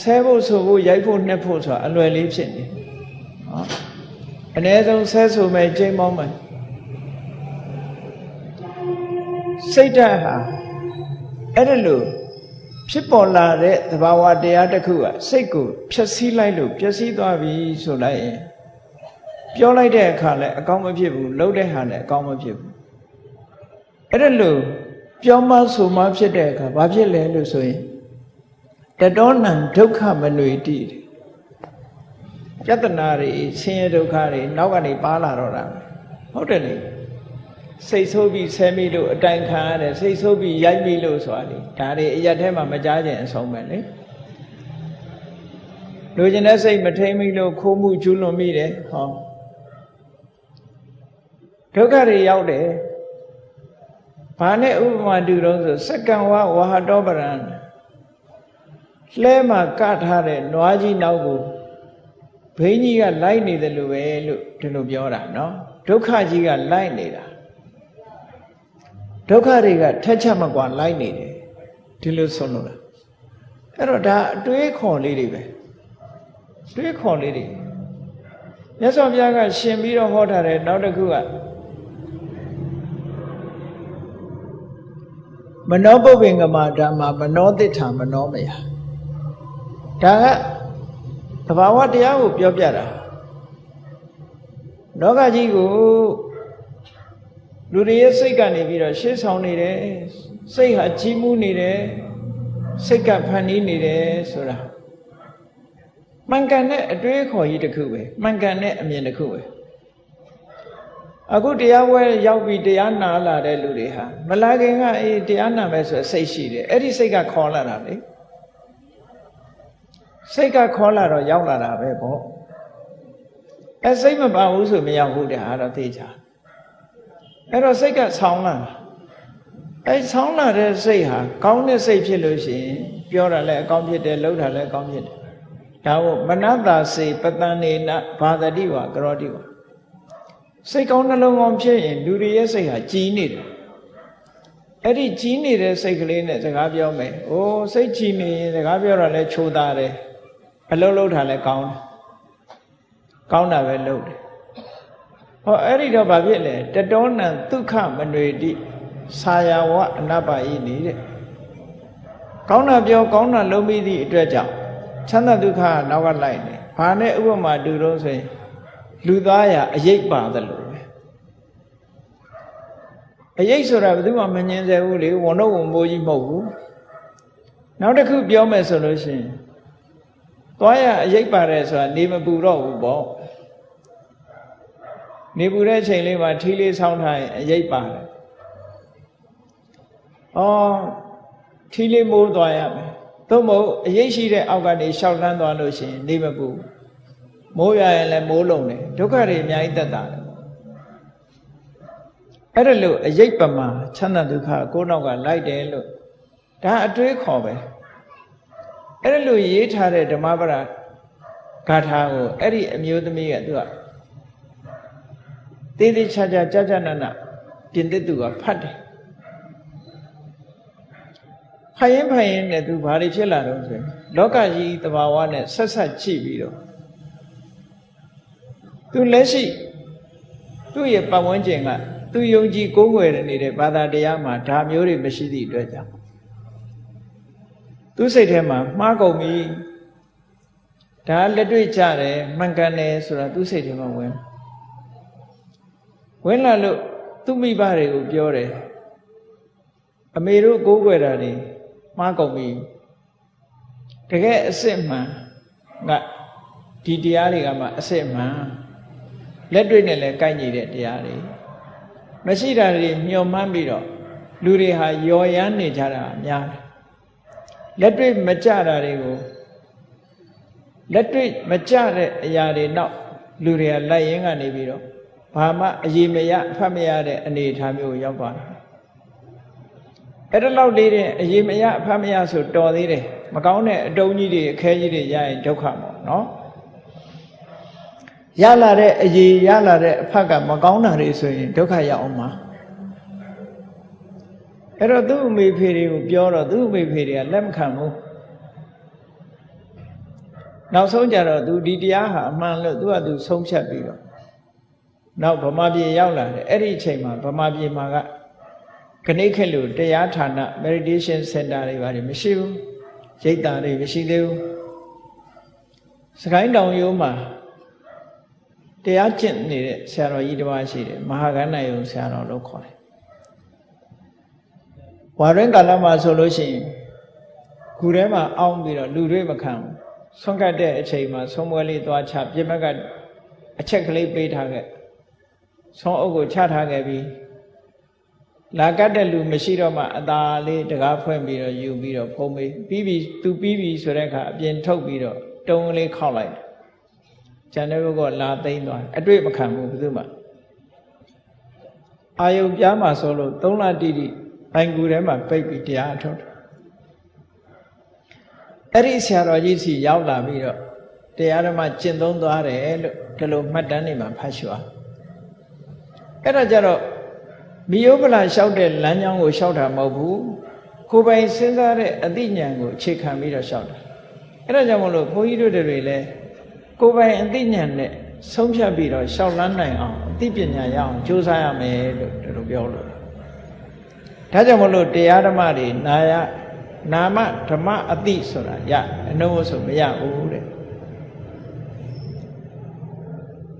[SPEAKER 1] ဆဲဖို့ဆိုဖို့ရိုက်ဖို့နှက်ဖို့ဆိုတာအလွယ်လေးဖြစ်နေဟော အ ਨੇ ဆုံးဆဲဆိုမဲ့ကျိန်းမောင်းမယ်စိတ်ဓာတ်ဟာအဲ့ဒါလို့ဖြစ်ပေါ်လာတဲ့သဘာဝတရားတစ်ခုကစိတ်ကိုဖြည့်ဆည်းလိုက်လို့ပျက်စီးသွားပြီဆိုလိုက်ရင်ပြောလိုက်တဲ့အခါလည်းအကောင်းမဖြစ်ဘူးလှုပ်တဲ့ဟာလည်းအကောင်းမဖြစ်ဘူးအဲ့ဒါလို့ပြောမဆိုမှဖြစ်တဲ့အခါဘာဖြစ်လဲလို့ဆိုရင်တတောနံဒုက္ခမနွေတိ ပြဿနာတွေဆင်းရဲဒုက္ခတွေနောက်ကနေပါလာတော့တာဟုတ်တယ်လေစိတ်ဆိုးပြီးဆဲမိလို့အတိုင်ခံရတယ်စိတ်ဆိုးပြီးရိုက်မိလို့ဆိုတာလေဒါတွေအရက်ထဲမှာမကြားခြင်းအဆုံးပဲလေလူကျင်တဲ့စိတ်မထိန်မိလို့ခိုးမှုကျူးလွန်မိတယ်ဟောဒုက္ခတွေရောက်တယ်ဘာနဲ့ဥပမာတူတော့ဆိုစက္ကံဝဝဟတောပရံလဲမှာကထားတဲ့နွားကြီးနောက်ကို ဘိန်းကြီးကလိုက်နေတယ်လို့ပဲလို့ဒီလိုပြောတာနော်ဒုက္ခကြီးကလိုက်နေတာဒုက္ခတွေကထက်ချက်မကွာလိုက်နေတယ်ဒီလိုဆုံးလို့လားအဲ့တော့ဒါအတွေးခေါ်လေးတွေပဲတွေးခေါ်လေးတွေမြတ်စွာဘုရားကရှင်ပြီးတော့ဟောထားတယ်နောက်တစ်ခုကမနောပုပ္ပင်္ဂမဓမ္မမနောတိဋ္ဌာမနောမယဒါက သဘာဝတရားကိုပြောပြတာလောကကြီးကိုလူတွေရဲ့စိတ်ကနေပြီးတော့ရှေ့ဆောင်နေတယ်စိတ်ဟာကြီးမှုနေတယ်စိတ်ကဖန်တီးနေတယ်ဆိုတာမှန်ကန်တဲ့အတွေးခေါ်ကြီးတစ်ခုပဲမှန်ကန်တဲ့အမြင်တစ်ခုပဲအခုတရားဝဲရောက်ပြီးတရားနာလာတဲ့လူတွေဟာမလာခင်ကအေးတရားနာမယ်ဆိုစိတ်ရှိတယ်အဲ့ဒီစိတ်ကခေါ်လာတာလေ စိတ်ကခေါ်လာတော့ရောက်လာတာပဲပေါ့အဲစိတ်မပါဘူးဆိုမရောက်ဘူးတဲ့အားတော့သိချာအဲ့တော့စိတ်ကဆောင်းလာအဲဆောင်းလာတဲ့စိတ်ဟာကောင်းတဲ့စိတ်ဖြစ်လို့ရှိရင်ပြောတာလည်းအကောင်းဖြစ်တယ်လှုပ်တာလည်းအကောင်းဖြစ်တယ်ဒါဟုတ်မနတစေပတန်နေနဘာတတိဝကရောတိဝစိတ်ကောင်းနှလုံးကောင်းဖြစ်ရင်လူတွေရဲ့စိတ်ဟာကြည်နေတယ်အဲ့ဒီကြီးနေတဲ့စိတ်ကလေးနဲ့စကားပြောမယ်။အိုးစိတ်ကြီးနေရင်စကားပြောတာလဲချိုးသားတယ်။ အလုံးလုံးတာလဲကောင်းတယ်။ကောင်းတာပဲလုပ်တယ်ဟောအဲ့ဒီတော့ဘာဖြစ်လဲတတောနံဒုက္ခမနွေတိဆာယဝအနပ္ပယိနေတဲ့ကောင်းတာပြောကောင်းတာလုံးပြီးသည့်အတွက်ကြောင့်ချမ်းသာဒုက္ခကနောက်ကလိုက်နေဘာနဲ့ဥပမာတူတော့ဆိုရင်လူသားရအရေးပါတယ်လို့ပဲအရေးဆိုတာဘယ်သူမှမငြင်းစေဘူးလေဝန်တော့ဝန်မိုးကြီးမဟုတ်ဘူးနောက်တစ်ခုပြောမယ်ဆိုလို့ရှိရင် သွားရအရေးပါတယ်ဆိုတာနေမပူတော့ဘူးပေါ့နေပူတဲ့ချိန်လေးမှာထီးလေးဆောင်းထားရင်အရေးပါတယ်။အော်ထီးလေးမိုးသွားရမယ်။သို့မဟုတ်အရေးရှိတဲ့အောက်ကနေရှောက်လန်းသွားလို့ရှိရင်နေမပူမိုးရရင်လည်းမိုးလုံတယ်ဒုက္ခတွေအများကြီးတက်တာတယ်။အဲ့ဒါလို့အရေးပမာချမ်းသာဒုက္ခကိုယ်နောက်ကလိုက်တယ်လို့ဒါအတွေးခေါ်ပဲ။ အဲ့ဒါလို့ရေးထားတဲ့ဓမ္မပဒဂါထာကိုအဲ့ဒီအမျိုးသမီးကသူကသေးသေးချာချာကြာကြာနာနာပြင်သစ်သူကဖတ်တယ်ဖတ်ရင်ဖတ်ရင်လည်းသူဘာတွေဖြစ်လာတော့ဆိုရင်လောကကြီးတဘာဝနဲ့ဆက်ဆက်ကြည့်ပြီးတော့သူလက်ရှိသူ့ရဲ့ပတ်ဝန်းကျင်ကသူယုံကြည်ကိုးကွယ်နေတဲ့ဘာသာတရားမှာဒါမျိုးတွေမရှိသည့်အတွက်ကြောင့် သူစိတ်ထဲမှာမှားကုန်ပြီဒါလက်တွေ့ကြတယ်မှန်ကန်တယ်ဆိုတာသူစိတ်ထဲမှာဝင်ဝင်လာလို့သူ့မိဘတွေကိုပြောတယ်အမေတို့ကိုးကွယ်တာတွေမှားကုန်ပြီတကယ်အစ်စ်မှန်ကဒီတရားတွေကမှအစ်စ်မှန်လက်တွေ့နဲ့လည်းကိုက်ညီတဲ့တရားတွေမရှိတာတွေမျှော်မှန်းပြီးတော့လူတွေဟာယော်ရမ်းနေကြတာအများတယ် လက်တွေ့မကြတာတွေကိုလက်တွေ့မကြတဲ့အရာတွေနောက်လူတွေကလိုက်ရင်းကနေပြီးတော့ဘာမှအရေးမရအဖတ်မရတဲ့အနေအထားမျိုးရောက်သွားတယ်အဲ့ဒါလောက်လေးတဲ့အရေးမရအဖတ်မရဆိုတော်သေးတယ်မကောင်းတဲ့အတုံးကြီးတွေအခဲကြီးတွေရရင်ဒုက္ခပေါ့နော်ရလာတဲ့အရေးရလာတဲ့အဖတ်ကမကောင်းတာတွေဆိုရင်ဒုက္ခရောက်အောင်ပါ အဲ့တော့သူ့အမေဖေတွေကိုပြောတော့သူ့အမေဖေတွေကလက်မခံဘူးနောက်ဆုံးကြတော့သူဒီတရားဟာအမှန်လို့သူကသူဆုံးဖြတ်ပြီးတော့နောက်ဗမာပြည်ရောက်လာတယ်အဲ့ဒီအချိန်မှာဗမာပြည်မှာကခဏိခက်လို့တရားဌာန meditation center တွေဘာတွေမရှိဘူးရိတ်တာတွေမရှိသေးဘူးစကိုင်းတောင်ရိုးမှာတရားကျင့်နေတဲ့ဆရာတော်ကြီးတစ်ပါးရှိတယ်မဟာကဏ္ဍယုံဆရာတော်လို့ခေါ်တယ် ဝါရင်ကာလမှာဆိုလို့ရှိရင်ခုထဲမှာအောင်းပြီးတော့လူတွေမခံဘူးဆွန့်ကတ်တဲ့အချိန်မှာဆုံးပွဲလေးသွားချပြစ်မကအချက်ကလေးပေးထားခဲ့ဆုံးအုပ်ကိုချထားခဲ့ပြီးလာကတ်တဲ့လူမရှိတော့မှအသာလေးတကားဖွင့်ပြီးတော့ယူပြီးတော့ဖုံးမေးပြီးပြီသူပြီးပြီဆိုတဲ့အခါအပြင်ထုတ်ပြီးတော့တုံးလေးခောက်လိုက်ကျန်တဲ့ဘုကလာသိမ့်သွားအတွေ့မခံဘူးဘယ်သူမှအာယုံပြားမှာဆိုလို့သုံးလတိတိ ဘိုင်ကူထဲမှာပိတ်ပြီးတရားထုတ်တယ်အဲ့ဒီဆရာတော်ကြီးစီရောက်လာပြီးတော့တရားဓမ္မကျင့်သုံးသွားတယ်လို့ဒီလိုမှတ်တမ်းတွေမှာဖတ်ရှုအောင်အဲ့ဒါကြတော့မိယုပလာလျှောက်တဲ့လမ်းကြောင်းကိုလျှောက်တာမဟုတ်ဘူးကိုယ်ပိုင်စဉ်းစားတဲ့အသိဉာဏ်ကိုအခြေခံပြီးတော့လျှောက်တာအဲ့ဒါကြောင့်မလို့ဘုန်းကြီးတို့တွေလည်းကိုယ်ပိုင်အသိဉာဏ်နဲ့ဆုံးဖြတ်ပြီးတော့လျှောက်လန်းနိုင်အောင်အသိပညာရအောင်ကြိုးစားရမယ်လို့ဒီလိုပြောလို့ ဒါကြောင့်မလို့တရားဓမ္မတွေနာယနာမဓမ္မအတိဆိုတာရအနှုံးဆိုမရဘူးတဲ့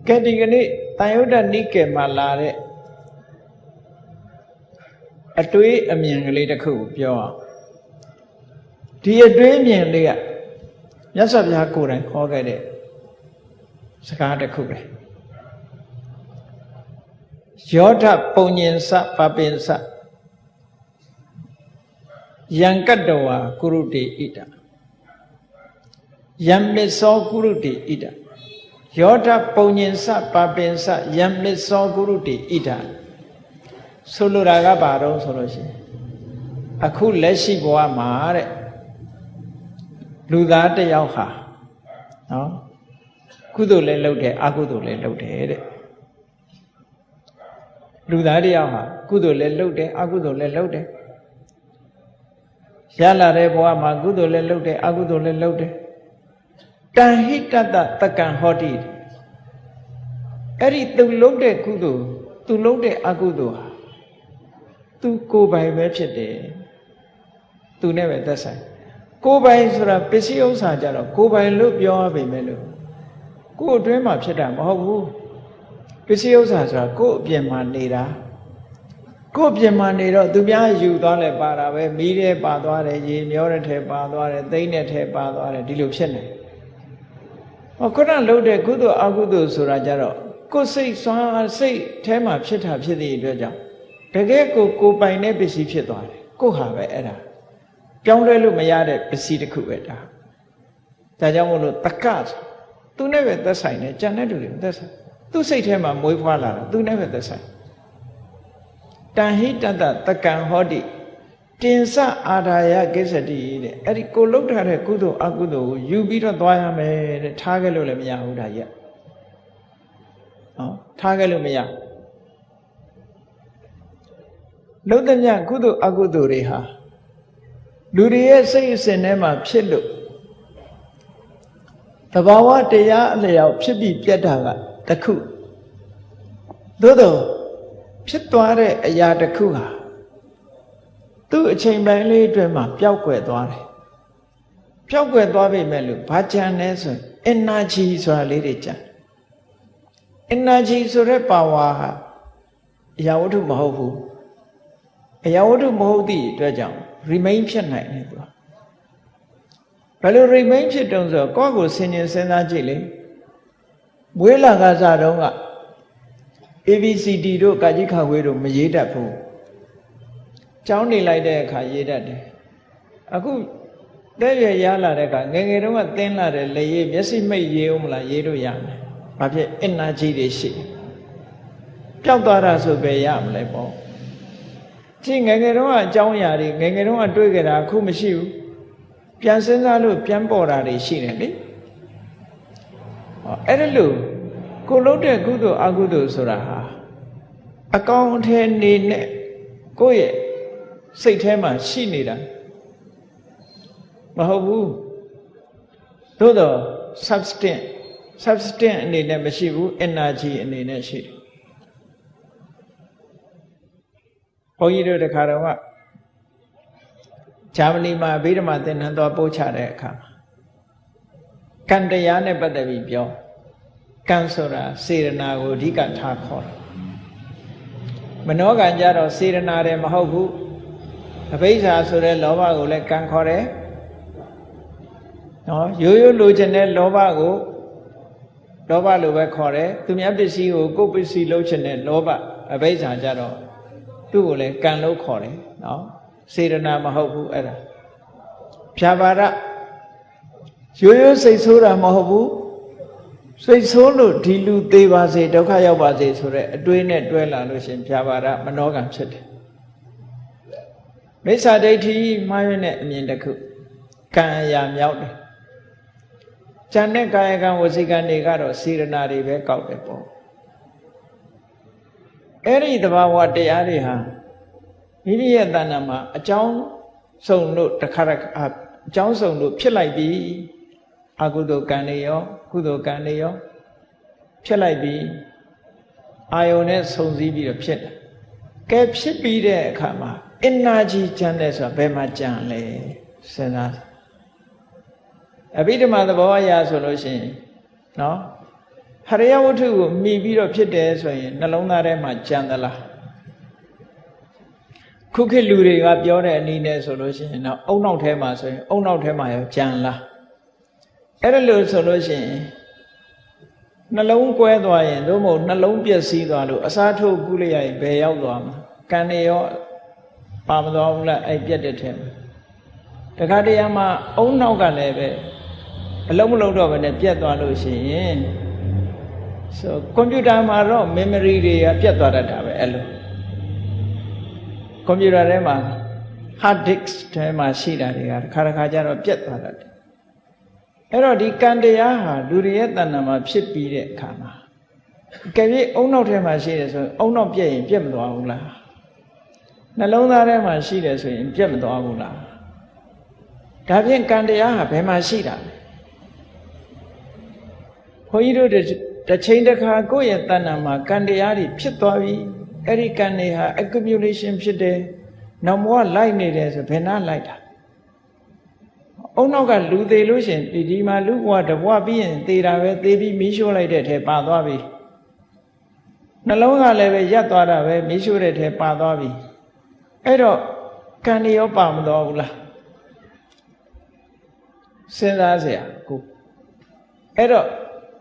[SPEAKER 1] ကဲဒီကနေ့တန်ယုဒ္ဓနိကေမှာလာတဲ့အတွေးအမြင်ကလေးတစ်ခုကိုပြောအောင်ဒီအတွေးအမြင်လေးကမြတ်စွာဘုရားကိုယ်တိုင်ခေါ်ခဲ့တဲ့စကားတစ်ခုပဲယောဓပုံညင်စပပင်စ ယံကတ္တဝါကုရုတေဣဒယံမစ္ဆောကုရုတေဣဒယောဓပုံညင်စပပင်စယံမစ္ဆောကုရုတေဣဒဆိုလိုတာကဘာတော့ဆိုလို့ရှိရင်အခုလက်ရှိဘဝမှာတဲ့လူသားတယောက်ဟာနော်ကုသိုလ်လည်းလုပ်တယ်အကုသိုလ်လည်းလုပ်တယ်တဲ့လူသားတယောက်ဟာကုသိုလ်လည်းလုပ်တယ်အကုသိုလ်လည်းလုပ်တယ် ရလာတဲ့ဘဝမှာကုသိုလ်လည်းလုပ်တယ်အကုသိုလ်လည်းလုပ်တယ်တန်ဟိတတတက္ကံဟောတိအဲ့ဒီသူလုပ်တဲ့ကုသိုလ်သူလုပ်တဲ့အကုသိုလ်ဟာသူကိုယ်ပိုင်ပဲဖြစ်တယ်သူနဲ့ပဲသက်ဆိုင်ကိုယ်ပိုင်ဆိုတာပစ္စည်းဥစ္စာကြတော့ကိုယ်ပိုင်လို့ပြောရပေမဲ့လို့ကိုယ်အတွင်းမှာဖြစ်တာမဟုတ်ဘူးပစ္စည်းဥစ္စာဆိုတာကိုယ်အပြင်မှာနေတာ ကိုယ်အပြင်မှာနေတော့သူများယူသွားလဲပါတာပဲမီးတဲ့ပါသွားတယ်ရေမျောတဲ့ထဲပါသွားတယ်သိမ့်တဲ့ထဲပါသွားတယ်ဒီလိုဖြစ်နေဟောခုနလှုပ်တဲ့ကုသိုလ်အကုသိုလ်ဆိုတာကြတော့ကိုယ်စိတ်ဆွမ်းစိတ်ထဲမှာဖြစ်တာဖြစ်တဲ့အတွက်ကြောင့်တကယ်ကိုကိုပိုင်တဲ့ပစ္စည်းဖြစ်သွားတယ်ကိုဟာပဲအဲ့ဒါပြောင်းလဲလို့မရတဲ့ပစ္စည်းတစ်ခုပဲဒါဒါကြောင့်မို့လို့တက္ကသူနဲ့ပဲသက်ဆိုင်တယ်ကြံတဲ့လူတွေသက်ဆိုင်သူစိတ်ထဲမှာမွေးဖွားလာတာသူနဲ့ပဲသက်ဆိုင် တန်ဟိတတတကံဟောတိတင်စအာဒါယကိစ္စတိတဲ့အဲ့ဒီကိုလုတ်ထားတဲ့ကုသိုလ်အကုသိုလ်ကိုယူပြီးတော့သွားရမယ်တဲ့ထားခဲ့လို့လည်းမရဘူးဒါကြီးဟောထားခဲ့လို့မရလုတ်တဲ့မြကုသိုလ်အကုသိုလ်တွေဟာလူတွေရဲ့စိတ်အစဉ်ထဲမှာဖြစ်လို့တဘာဝတရားအလျောက်ဖြစ်ပြီးပြတ်တာကတခုသို့တော့ ဖြစ်သွားတဲ့အရာတခုဟာသူ့အချိန်ပိုင်းလေးအတွင်းမှာပျောက်ကွယ်သွားတယ်ပျောက်ကွယ်သွားပြီမဲ့လို့ဘာကြံလဲဆို energy ဆိုတာလေးတွေကြံ energy ဆိုတဲ့ power ဟာအရာဝတ္ထုမဟုတ်ဘူးအရာဝတ္ထုမဟုတ်သည့်အတွက်ကြောင့် remain ဖြစ်နိုင်တယ်သူကဘယ်လို remain ဖြစ်တုံးဆိုတော့ကိုယ့်ကိုဆင်ញင်စဉ်းစားကြည့်လေမွေးလာကစားတုန်းက ABCD တို့ကာကြီးခါဝေးတို့မရေးတတ်ဘူးကျောင်းနေလိုက်တဲ့အခါရေးတတ်တယ်အခုတဲ့ရရလာတဲ့အခါငယ်ငယ်တုန်းကသင်းလာတဲ့လေရေးမျက်စိမိတ်ရေးအောင်မလားရေးလို့ရမယ်ဘာဖြစ် energy တွေရှိပျောက်သွားတာဆိုပဲရမလဲပေါ့ကြည့်ငယ်ငယ်တုန်းကအကြောင်းအရာတွေငယ်ငယ်တုန်းကတွေးကြတာအခုမရှိဘူးပြန်စဉ်းစားလို့ပြန်ပေါ်တာတွေရှိတယ်လေဟောအဲ့ဒါလို့ ကိုလုပ်တဲ့ကုသိုလ်အကုသိုလ်ဆိုတာဟာအကောင်အထည်နေနဲ့ကိုယ့်ရဲ့စိတ်ထဲမှာရှိနေတာမဟုတ်ဘူးသို့တော့ substance substance အနေနဲ့မရှိဘူး energy အနေနဲ့ရှိတယ်ဘုန်းကြီးတို့တခါတော့ကဂျာမနီမှာဗိဓမာသင်္นานသွားပို့ချတဲ့အခါမှာကံတရားနဲ့ပတ်သက်ပြီးပြော ကံဆိုတာစေရနာကိုအဓိကထားခေါ်တယ်မနောကံကြတော့စေရနာတယ်မဟုတ်ဘူးအဘိဓါဆိုတဲ့လောဘကိုလည်းကံခေါ်တယ်နော်ရိုးရိုးလိုချင်တဲ့လောဘကိုလောဘလိုပဲခေါ်တယ်သူများပစ္စည်းကိုကိုယ်ပစ္စည်းလုပ်ချင်တဲ့လောဘအဘိဓါကြတော့သူ့ကိုလည်းကံလို့ခေါ်တယ်နော်စေရနာမဟုတ်ဘူးအဲ့ဒါဖြာပါရရိုးရိုးစိတ်ဆိုးတာမဟုတ်ဘူး စိတ်ဆိုးလို့ဒီလူသေးပါစေဒုက္ခရောက်ပါစေဆိုတဲ့အတွေးနဲ့တွဲလာလို့ရှင်ဖြာပါရမနောကံဖြစ်တယ်မိစ္ဆာဒိဋ္ဌိမှားရတဲ့အမြင်တစ်ခုကံအရာမြောက်တယ်ဉာဏ်နဲ့ကာယကံဝစီကံတွေကတော့စေရနာတွေပဲကောက်တယ်ပေါ့အဲ့ဒီသဘာဝတရားတွေဟာမိမိရဲ့တဏ္ဍာမှာအကြောင်းစုံလို့တခါတခါအကြောင်းစုံလို့ဖြစ်လိုက်ပြီ အကုသိုလ်ကံတွေရောကုသိုလ်ကံတွေရောဖြစ်လိုက်ပြီအာယုန်နဲ့ဆုံစည်းပြီးတော့ဖြစ်တယ်ကဲဖြစ်ပြီးတဲ့အခါမှာ energy ကျန်တယ်ဆိုတာဘယ်မှာကျန်လဲစဉ်းစားအဘိဓမ္မာသဘောအရဆိုလို့ရှိရင်နော်ဟရိယဝတ္ထုကိုမှီပြီးတော့ဖြစ်တယ်ဆိုရင်နှလုံးသားထဲမှာကြံသလားခုခေတ်လူတွေကပြောတဲ့အနည်းနဲ့ဆိုလို့ရှိရင်တော့အုံနောက်ထဲမှာဆိုရင်အုံနောက်ထဲမှာရောကြံလား အဲ့ဒါလို့ဆိုလို့ရှိရင်နှလုံးကွဲသွားရင်သို့မဟုတ်နှလုံးပျက်စီးသွားလို့အစားထိုးကုလိုက်ရရင်ဘယ်ရောက်သွားမှာကံနေရောပါမသွားဘူးလားအဲ့ပြက်တဲ့ထဲမှာတခါတည်းမှာအုံနောက်ကလည်းပဲအလုံးမလုံးတော့ဘဲနဲ့ပြက်သွားလို့ရှိရင်ဆိုကွန်ပျူတာမှာတော့ memory တွေကပြတ်သွားတတ်တာပဲအဲ့လိုကွန်ပျူတာထဲမှာ hard disk ထဲမှာရှိတာတွေကတစ်ခါတစ်ခါကျတော့ပြတ်သွားတတ်တယ် အဲ့တော့ဒီကံတရားဟာလူတွေရဲ့တဏ္ဍာမှာဖြစ်ပြီးတဲ့အခါမှာကဲပြီးအုံနောက်ထဲမှာရှိတယ်ဆိုရင်အုံနောက်ပြက်ရင်ပြက်မသွားဘူးလားနှလုံးသားထဲမှာရှိတယ်ဆိုရင်ပြက်မသွားဘူးလားဒါဖြင့်ကံတရားဟာဘယ်မှာရှိတာလဲဘုန်းကြီးတို့တစ်ချိန်တစ်ခါကိုယ့်ရဲ့တဏ္ဍာမှာကံတရားတွေဖြစ်သွားပြီအဲ့ဒီကံတွေဟာ accumulation ဖြစ်တယ်နောက်ဘဝလိုက်နေတယ်ဆိုဘယ်နှလိုက်တာ အုံနောက်ကလူသေးလို့ရှင်ဒီဒီမှာလူဘဝတဘဝပြီးရင်သေတာပဲသေပြီးမီးရှို့လိုက်တဲ့ထဲပါသွားပြီနှလုံးကလည်းပဲရက်သွားတာပဲမီးရှို့တဲ့ထဲပါသွားပြီအဲ့တော့ကံရောပါမတော်ဘူးလားစဉ်းစားเสียကိုအဲ့တော့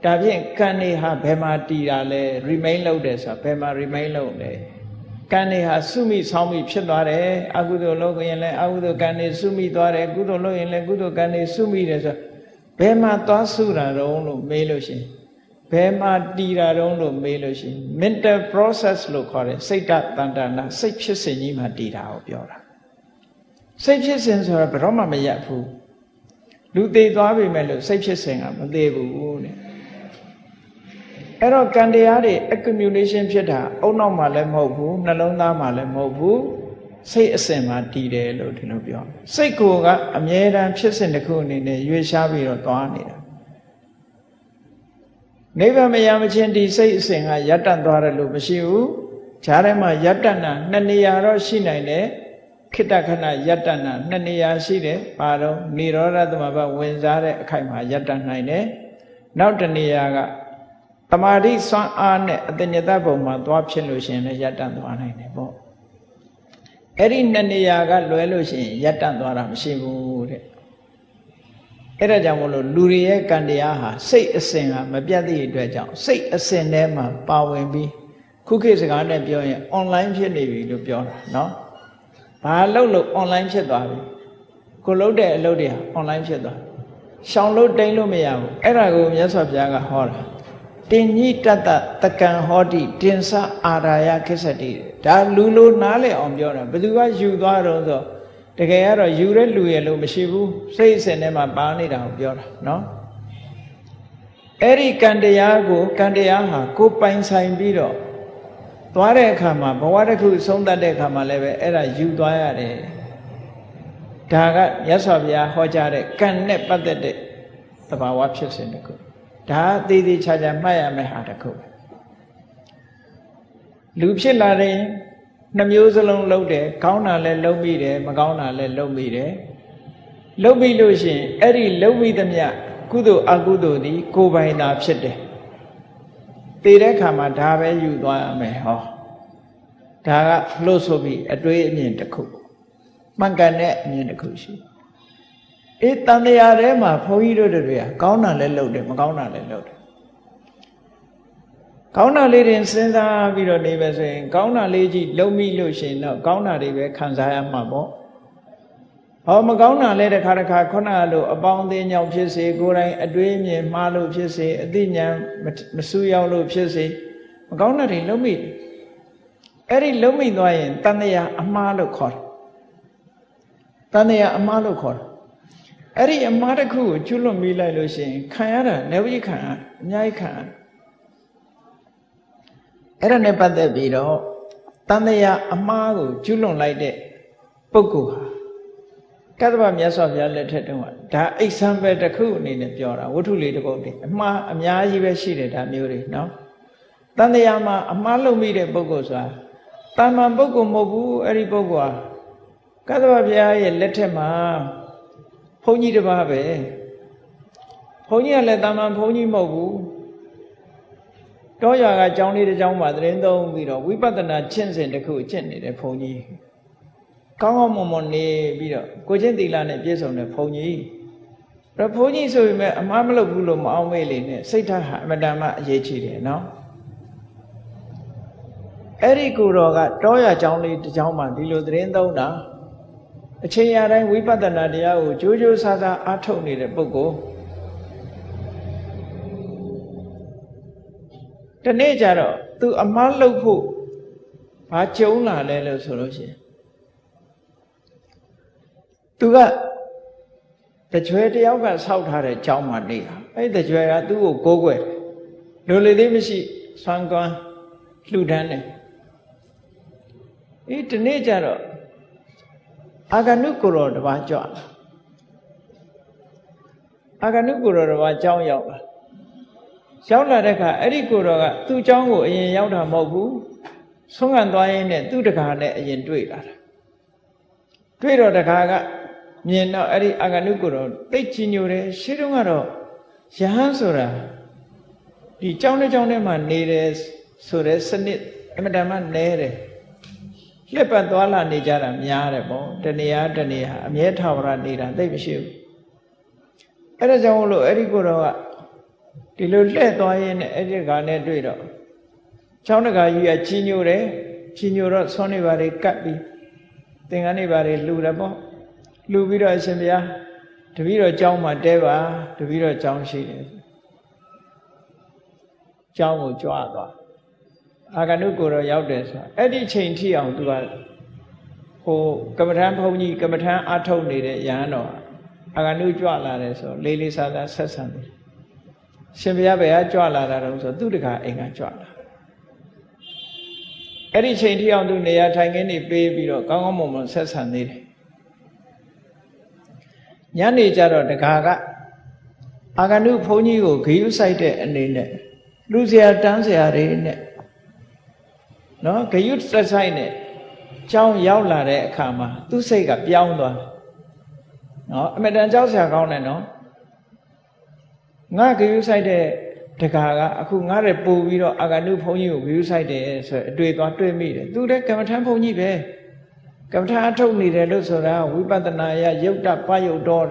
[SPEAKER 1] ဒါဖြင့်ကံနေဟာဘယ်မှာတည်တာလဲ remain လုပ်တယ်ဆိုတာဘယ်မှာ remain လုပ်လဲ ကံနေဟာစုမိဆောင်းမိဖြစ်သွားတယ်အကုသိုလ်လုပ်ရင်လည်းအကုသိုလ်ကံနေစုမိသွားတယ်ကုသိုလ်လုပ်ရင်လည်းကုသိုလ်ကံနေစုမိတယ်ဆိုဘယ်မှာသွားစုတာတုံးလို့မေးလို့ရှိရင်ဘယ်မှာတည်တာတုံးလို့မေးလို့ရှိရင် mental process လို့ခေါ်တယ်စိတ်တတန်တနာစိတ်ဖြစ်စဉ်ကြီးမှာတည်တာကိုပြောတာစိတ်ဖြစ်စဉ်ဆိုတာဘယ်တော့မှမရက်ဘူးလူသေးသွားပြီမဲ့လို့စိတ်ဖြစ်စဉ်ကမသေးဘူးတဲ့ အဲ့တော့ကံတရားတွေ accumulation ဖြစ်တာအုံနောက်မှာလည်းမဟုတ်ဘူးနှလုံးသားမှာလည်းမဟုတ်ဘူးစိတ်အစဉ်မှာတည်တယ်လို့ဒီလိုပြောစိတ်ကိုကအမြဲတမ်းဖြစ်စဉ်တစ်ခုအနေနဲ့ရွေးရှားပြီးတော့သွားနေတာနိဗ္ဗာန်မရမချင်းဒီစိတ်အစဉ်ကယတ္တသွားတယ်လို့မရှိဘူးဈာထဲမှာယတ္တနာနှစ်နေရာတော့ရှိနိုင်တယ်ခိတ္တခဏယတ္တနာနှစ်နေရာရှိတယ်ပါတော့និရောဓသမဘဝင်စားတဲ့အခိုက်မှာယတ္တနိုင်တယ်နောက်တနေရာက တမာတိစွမ်းအားနဲ့အတညတဘုံမှာသွားဖြစ်လို့ရှိရင်လည်းယတ္တသွားနိုင်တယ်ပေါ့အဲ့ဒီနှစ်နေရာကလွဲလို့ရှိရင်ယတ္တသွားတာမရှိဘူးတဲ့အဲ့ဒါကြောင့်မလို့လူတွေရဲ့ကံတရားဟာစိတ်အစဉ်ဟာမပြတ်သည့်အတွက်ကြောင့်စိတ်အစဉ်ထဲမှာပါဝင်ပြီးခုခေတ်စကားနဲ့ပြောရင် online ဖြစ်နေပြီလို့ပြောတာเนาะဘာလို့လို့ online ဖြစ်သွားပြီကိုလုပ်တဲ့အလုပ်တွေဟာ online ဖြစ်သွားရှောင်လို့တိန်လို့မရဘူးအဲ့ဒါကိုမြတ်စွာဘုရားကဟောတာ တင်ညိတတတကံဟောတိတင်စအာရာယခိစ္စတိဒါလူလိုနားလည်အောင်ပြောတာဘယ်သူကယူသွားတော့ဆိုတကယ်ကတော့ယူတဲ့လူရဲ့လို့မရှိဘူးစိတ်အစဉ်ထဲမှာပါနေတာကိုပြောတာเนาะအဲ့ဒီကံတရားကိုကံတရားဟာကိုပိုင်ဆိုင်ပြီးတော့သွားတဲ့အခါမှာဘဝတစ်ခုဆုံးသတ်တဲ့အခါမှာလည်းပဲအဲ့ဒါယူသွားရတယ်ဒါကမြတ်စွာဘုရားဟောကြားတဲ့ကံနဲ့ပတ်သက်တဲ့သဘာဝဖြစ်စဉ်တစ်ခု ဒါအသေးသေးချာချာမှတ်ရမယ့်ဟာတစ်ခုလူဖြစ်လာတဲ့နှမျိုးစလုံးလုံးတယ်ကောင်းတာလည်းလုံးမိတယ်မကောင်းတာလည်းလုံးမိတယ်လုံးမိလို့ရှိရင်အဲ့ဒီလုံးမိသမျှကုသိုလ်အကုသိုလ်ဒီကိုယ်ပိုင်သာဖြစ်တယ်တည်တဲ့ခါမှာဒါပဲယူသွားရမယ်ဟောဒါကလှုပ်ဆိုပြီးအတွေးအမြင်တစ်ခုမှန်ကန်တဲ့အမြင်တစ်ခုရှိ အေးတန်တရားထဲမှာဘုန်းကြီးတို့တွေကကောင်းတာလည်းလုပ်တယ်မကောင်းတာလည်းလုပ်တယ်ကောင်းတာလေးတွေစဉ်းစားပြီးတော့နေပဲဆိုရင် ကောင်းတာလေးကြီးလုံးမိလို့ရှိရင်တော့ကောင်းတာတွေပဲခံစားရမှာပေါ့ဟောမကောင်းတာလဲတစ်ခါတစ်ခါခုနကလိုအပေါင်းအသင်းကြောင့်ဖြစ်စေကိုယ်တိုင်အတွေးမြင်မှားလို့ဖြစ်စေအသိဉာဏ်မဆူရောက်လို့ဖြစ်စေမကောင်းတာတွေလုံးမိအဲ့ဒီလုံးမိသွားရင်တန်တရာအမှားလို့ခေါ်တယ်တန်တရာအမှားလို့ခေါ်တယ် အဲ့ဒီအမှားတစ်ခုကိုကျွလွတ်မိလိုက်လို့ရှိရင်ခံရတာနေဝိခံရအများကြီးခံရအဲ့ဒါနဲ့ပတ်သက်ပြီးတော့တန်တရာအမှားကိုကျွလွန်လိုက်တဲ့ပုဂ္ဂိုလ်ဟာကတ္တဗမြတ်စွာဘုရားလက်ထက်တုန်းကဒါအိဆံပဲတစ်ခုအနေနဲ့ပြောတာဝတ္ထုလေးတစ်ပုဒ်တည်းအမှားအများကြီးပဲရှိတယ်ဒါမျိုးတွေနော်တန်တရာမှာအမှားလုပ်မိတဲ့ပုဂ္ဂိုလ်ဆိုတာတာမန်ပုဂ္ဂိုလ်မဟုတ်ဘူးအဲ့ဒီပုဂ္ဂိုလ်ဟာကတ္တဗဘုရားရဲ့လက်ထက်မှာ ဘုန်းကြီးတစ်ပါးပဲဘုန်းကြီးကလည်းတာမန်ဘုန်းကြီးမဟုတ်ဘူးတောရွာကကျောင်းလေးတစ်ကျောင်းမှာသတင်းသုံးပြီးတော့ဝိပဿနာကျင့်စဉ်တစ်ခုကျင့်နေတဲ့ဘုန်းကြီးကောင်းကောင်းမွန်မွန်နေပြီးတော့ကိုချင်းသီလနဲ့ပြည့်စုံတဲ့ဘုန်းကြီးတော့ဘုန်းကြီးဆိုပေမဲ့အမှားမလုပ်ဘူးလို့မအောင်မေ့လေနဲ့စိတ်ထားဟာအမတန်မှအရေးကြီးတယ်နော်အဲ့ဒီကိုတော်ကတောရကျောင်းလေးတစ်ကျောင်းမှာဒီလိုသတင်းသုံးတာ အချိန်ရတိုင်းဝိပဿနာတရားကိုကြိုးကြိုးဆာဆာအားထုတ်နေတဲ့ပုဂ္ဂိုလ်ဒီနေ့ကျတော့သူအမှားလုပ်ဖို့ဘာကြုံလာလဲလို့ဆိုလို့ရှိရင်သူကတကြွယ်တယောက်ကဆောက်ထားတဲ့ကျောင်းမှာနေတာအဲ့ဒီတကြွယ်ကသူ့ကိုကိုးကွယ်လိုလေသေးမရှိဆွမ်းကွမ်းလှူဒန်းတယ်အေးဒီနေ့ကျတော့ အာဂနုကိုရောတပါးကြွလာအာဂနုကိုရောတပါးကျောင်းရောက်လာရောက်လာတဲ့အခါအဲ့ဒီကိုရောကသူ့ကျောင်းကိုအရင်ရောက်တာမဟုတ်ဘူးဆုံးခံသွားရင်းနဲ့သူ့တကာနဲ့အရင်တွေ့လာတာတွေ့တော့တကာကမြင်တော့အဲ့ဒီအာဂနုကိုတော့သိတ်ချညိုတယ်ရှင်းတော့ကတော့ယဟန်ဆိုတာဒီကြောင်းတဲ့ကြောင်းထဲမှာနေတယ်ဆိုတဲ့စနစ်အမတန်မှနဲတယ် လှက်ပတ်သွားလာနေကြတာများတယ်ပေါ့တဏှာတဏှာအမြဲထာဝရနေတာသိမရှိဘူးအဲ့ဒါကြောင့်မလို့အဲ့ဒီကိုတော့ကဒီလိုလှည့်သွားရင်းနဲ့အဲ့ဒီကနဲ့တွေ့တော့ချောင်းတကာကြီးကကြီးညိုတယ်ကြီးညိုတော့ဆွမ်းနေပါလေကတ်ပြီးသင်္ကန်းနေပါလေလှူတယ်ပေါ့လှူပြီးတော့အရှင်ဘုရားတပည့်တော်ကျောင်းမှာတဲပါတပည့်တော်ကျောင်းရှိတယ်ကျောင်းကိုကြွားသွား အာဂနုကိုတော့ရောက်တယ်ဆိုအဲ့ဒီချိန်ထိအောင်သူကဟိုကမ္မထမ်းဘုန်းကြီးကမ္မထမ်းအထုတ်နေတဲ့ရဟန်းတော်အာဂနုကြွလာတယ်ဆိုလေးလေးစားစားဆက်ဆံတယ်ရှင်ဘုရားဘယ်ကကြွလာတာတော့ဆိုသူတခါအိမ်ကကြွလာအဲ့ဒီချိန်ထိအောင်သူနေရာထိုင်ခင်းနေပေးပြီးတော့ကောင်းကောင်းမွန်မွန်ဆက်ဆံနေတယ်ညနေကျတော့တခါကအာဂနုဘုန်းကြီးကိုဂယုဆိုင်တဲ့အနေနဲ့လူစရာတန်းစရာတွေနဲ့ နော်ဂယုသက်ဆိုင်နဲ့ကြောင်းရောက်လာတဲ့အခါမှာသူ့စိတ်ကပြောင်းသွားနော်အမတန်ကြောက်စရာကောင်းတယ်နော်ငါဂယုဆိုင်တဲ့တခါကအခုငါတဲ့ပို့ပြီးတော့အာဂနုဘုန်းကြီးကိုဂယုဆိုင်တယ်ဆိုအတွေ့သွားတွေ့မိတယ်သူလည်းကမ္မထမ်းဘုန်းကြီးပဲကမ္မထာအထုတ်နေတယ်လို့ဆိုတာဝိပဿနာယယုတ်တပယုတ်တော်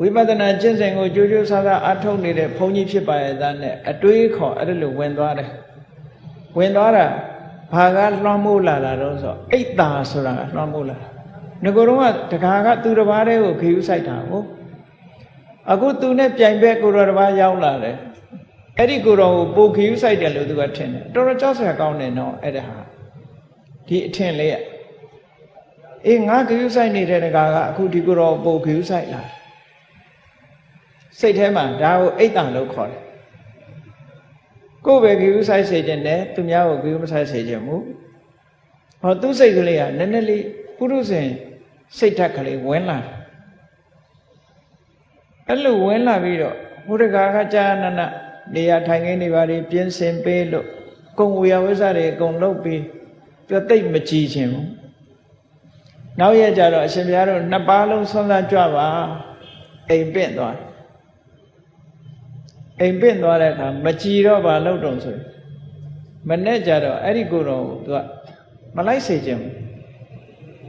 [SPEAKER 1] ဝိပဿနာကျင့်စဉ်ကိုကြိုးကြိုးဆာဆာအထုတ်နေတဲ့ဘုန်းကြီးဖြစ်ပါရဲ့သားနဲ့အတွေးခေါ်အဲ့ဒါလိုဝင်သွားတယ် ဝင်သွားတာဘာကလွှမ်းမိုးလာတာတော့ဆိုအိတ်တာဆိုတာကလွှမ်းမိုးလာတာငကိုယ်တော့ကတခါကသူတစ်ပါးတည်းကိုခယူးဆိုင်တာဟုတ်အခုသူနဲ့ပြိုင်ဘက်ကိုတော်တစ်ပါးရောက်လာတယ်အဲ့ဒီကိုတော်ကိုပိုခယူးဆိုင်တယ်လို့သူကထင်တယ်တော်တော်ကြောက်စရာကောင်းတယ်နော်အဲ့ဒါဟာဒီအထင်လေးอ่ะအေးငါဂယုဆိုင်နေတဲ့တကာကအခုဒီကိုတော့ပို့ဂယုဆိုင်လာစိတ်ထဲမှာဒါကိုအိတ်တန်လို့ခေါ်တယ် ကိုယ်ပဲဂယုဆိုင်စေခြင်းနဲ့သူများကိုဂယုမဆိုင်စေခြင်းမူဟောသူ့စိတ်ကလေးကနည်းနည်းလေးပုရုဇဉ်စိတ်ဓာတ်ကလေးဝင်လာအဲ့လိုဝင်လာပြီးတော့ဘုရကာကကြာနနနေရာထိုင်ခင်းနေပါလေပြင်းစင်ပေးလို့ကုံဝေယဝိဇ္ဇတွေအကုန်လုပ်ပြီးပြသိမ့်မကြည့်ခြင်းဘူးနောက်ရကြတော့အရှင်ဘုရားတို့နှစ်ပါးလုံးဆွမ်းစားကြွပါအိမ်ပင့်သွား အိမ်ပင့်သွားတဲ့အခါမကြည်တော့ပါလို့တုံဆိုမနဲ့ကြတော့အဲ့ဒီကိုယ်တော်ကိုသူကမလိုက်စေခြင်း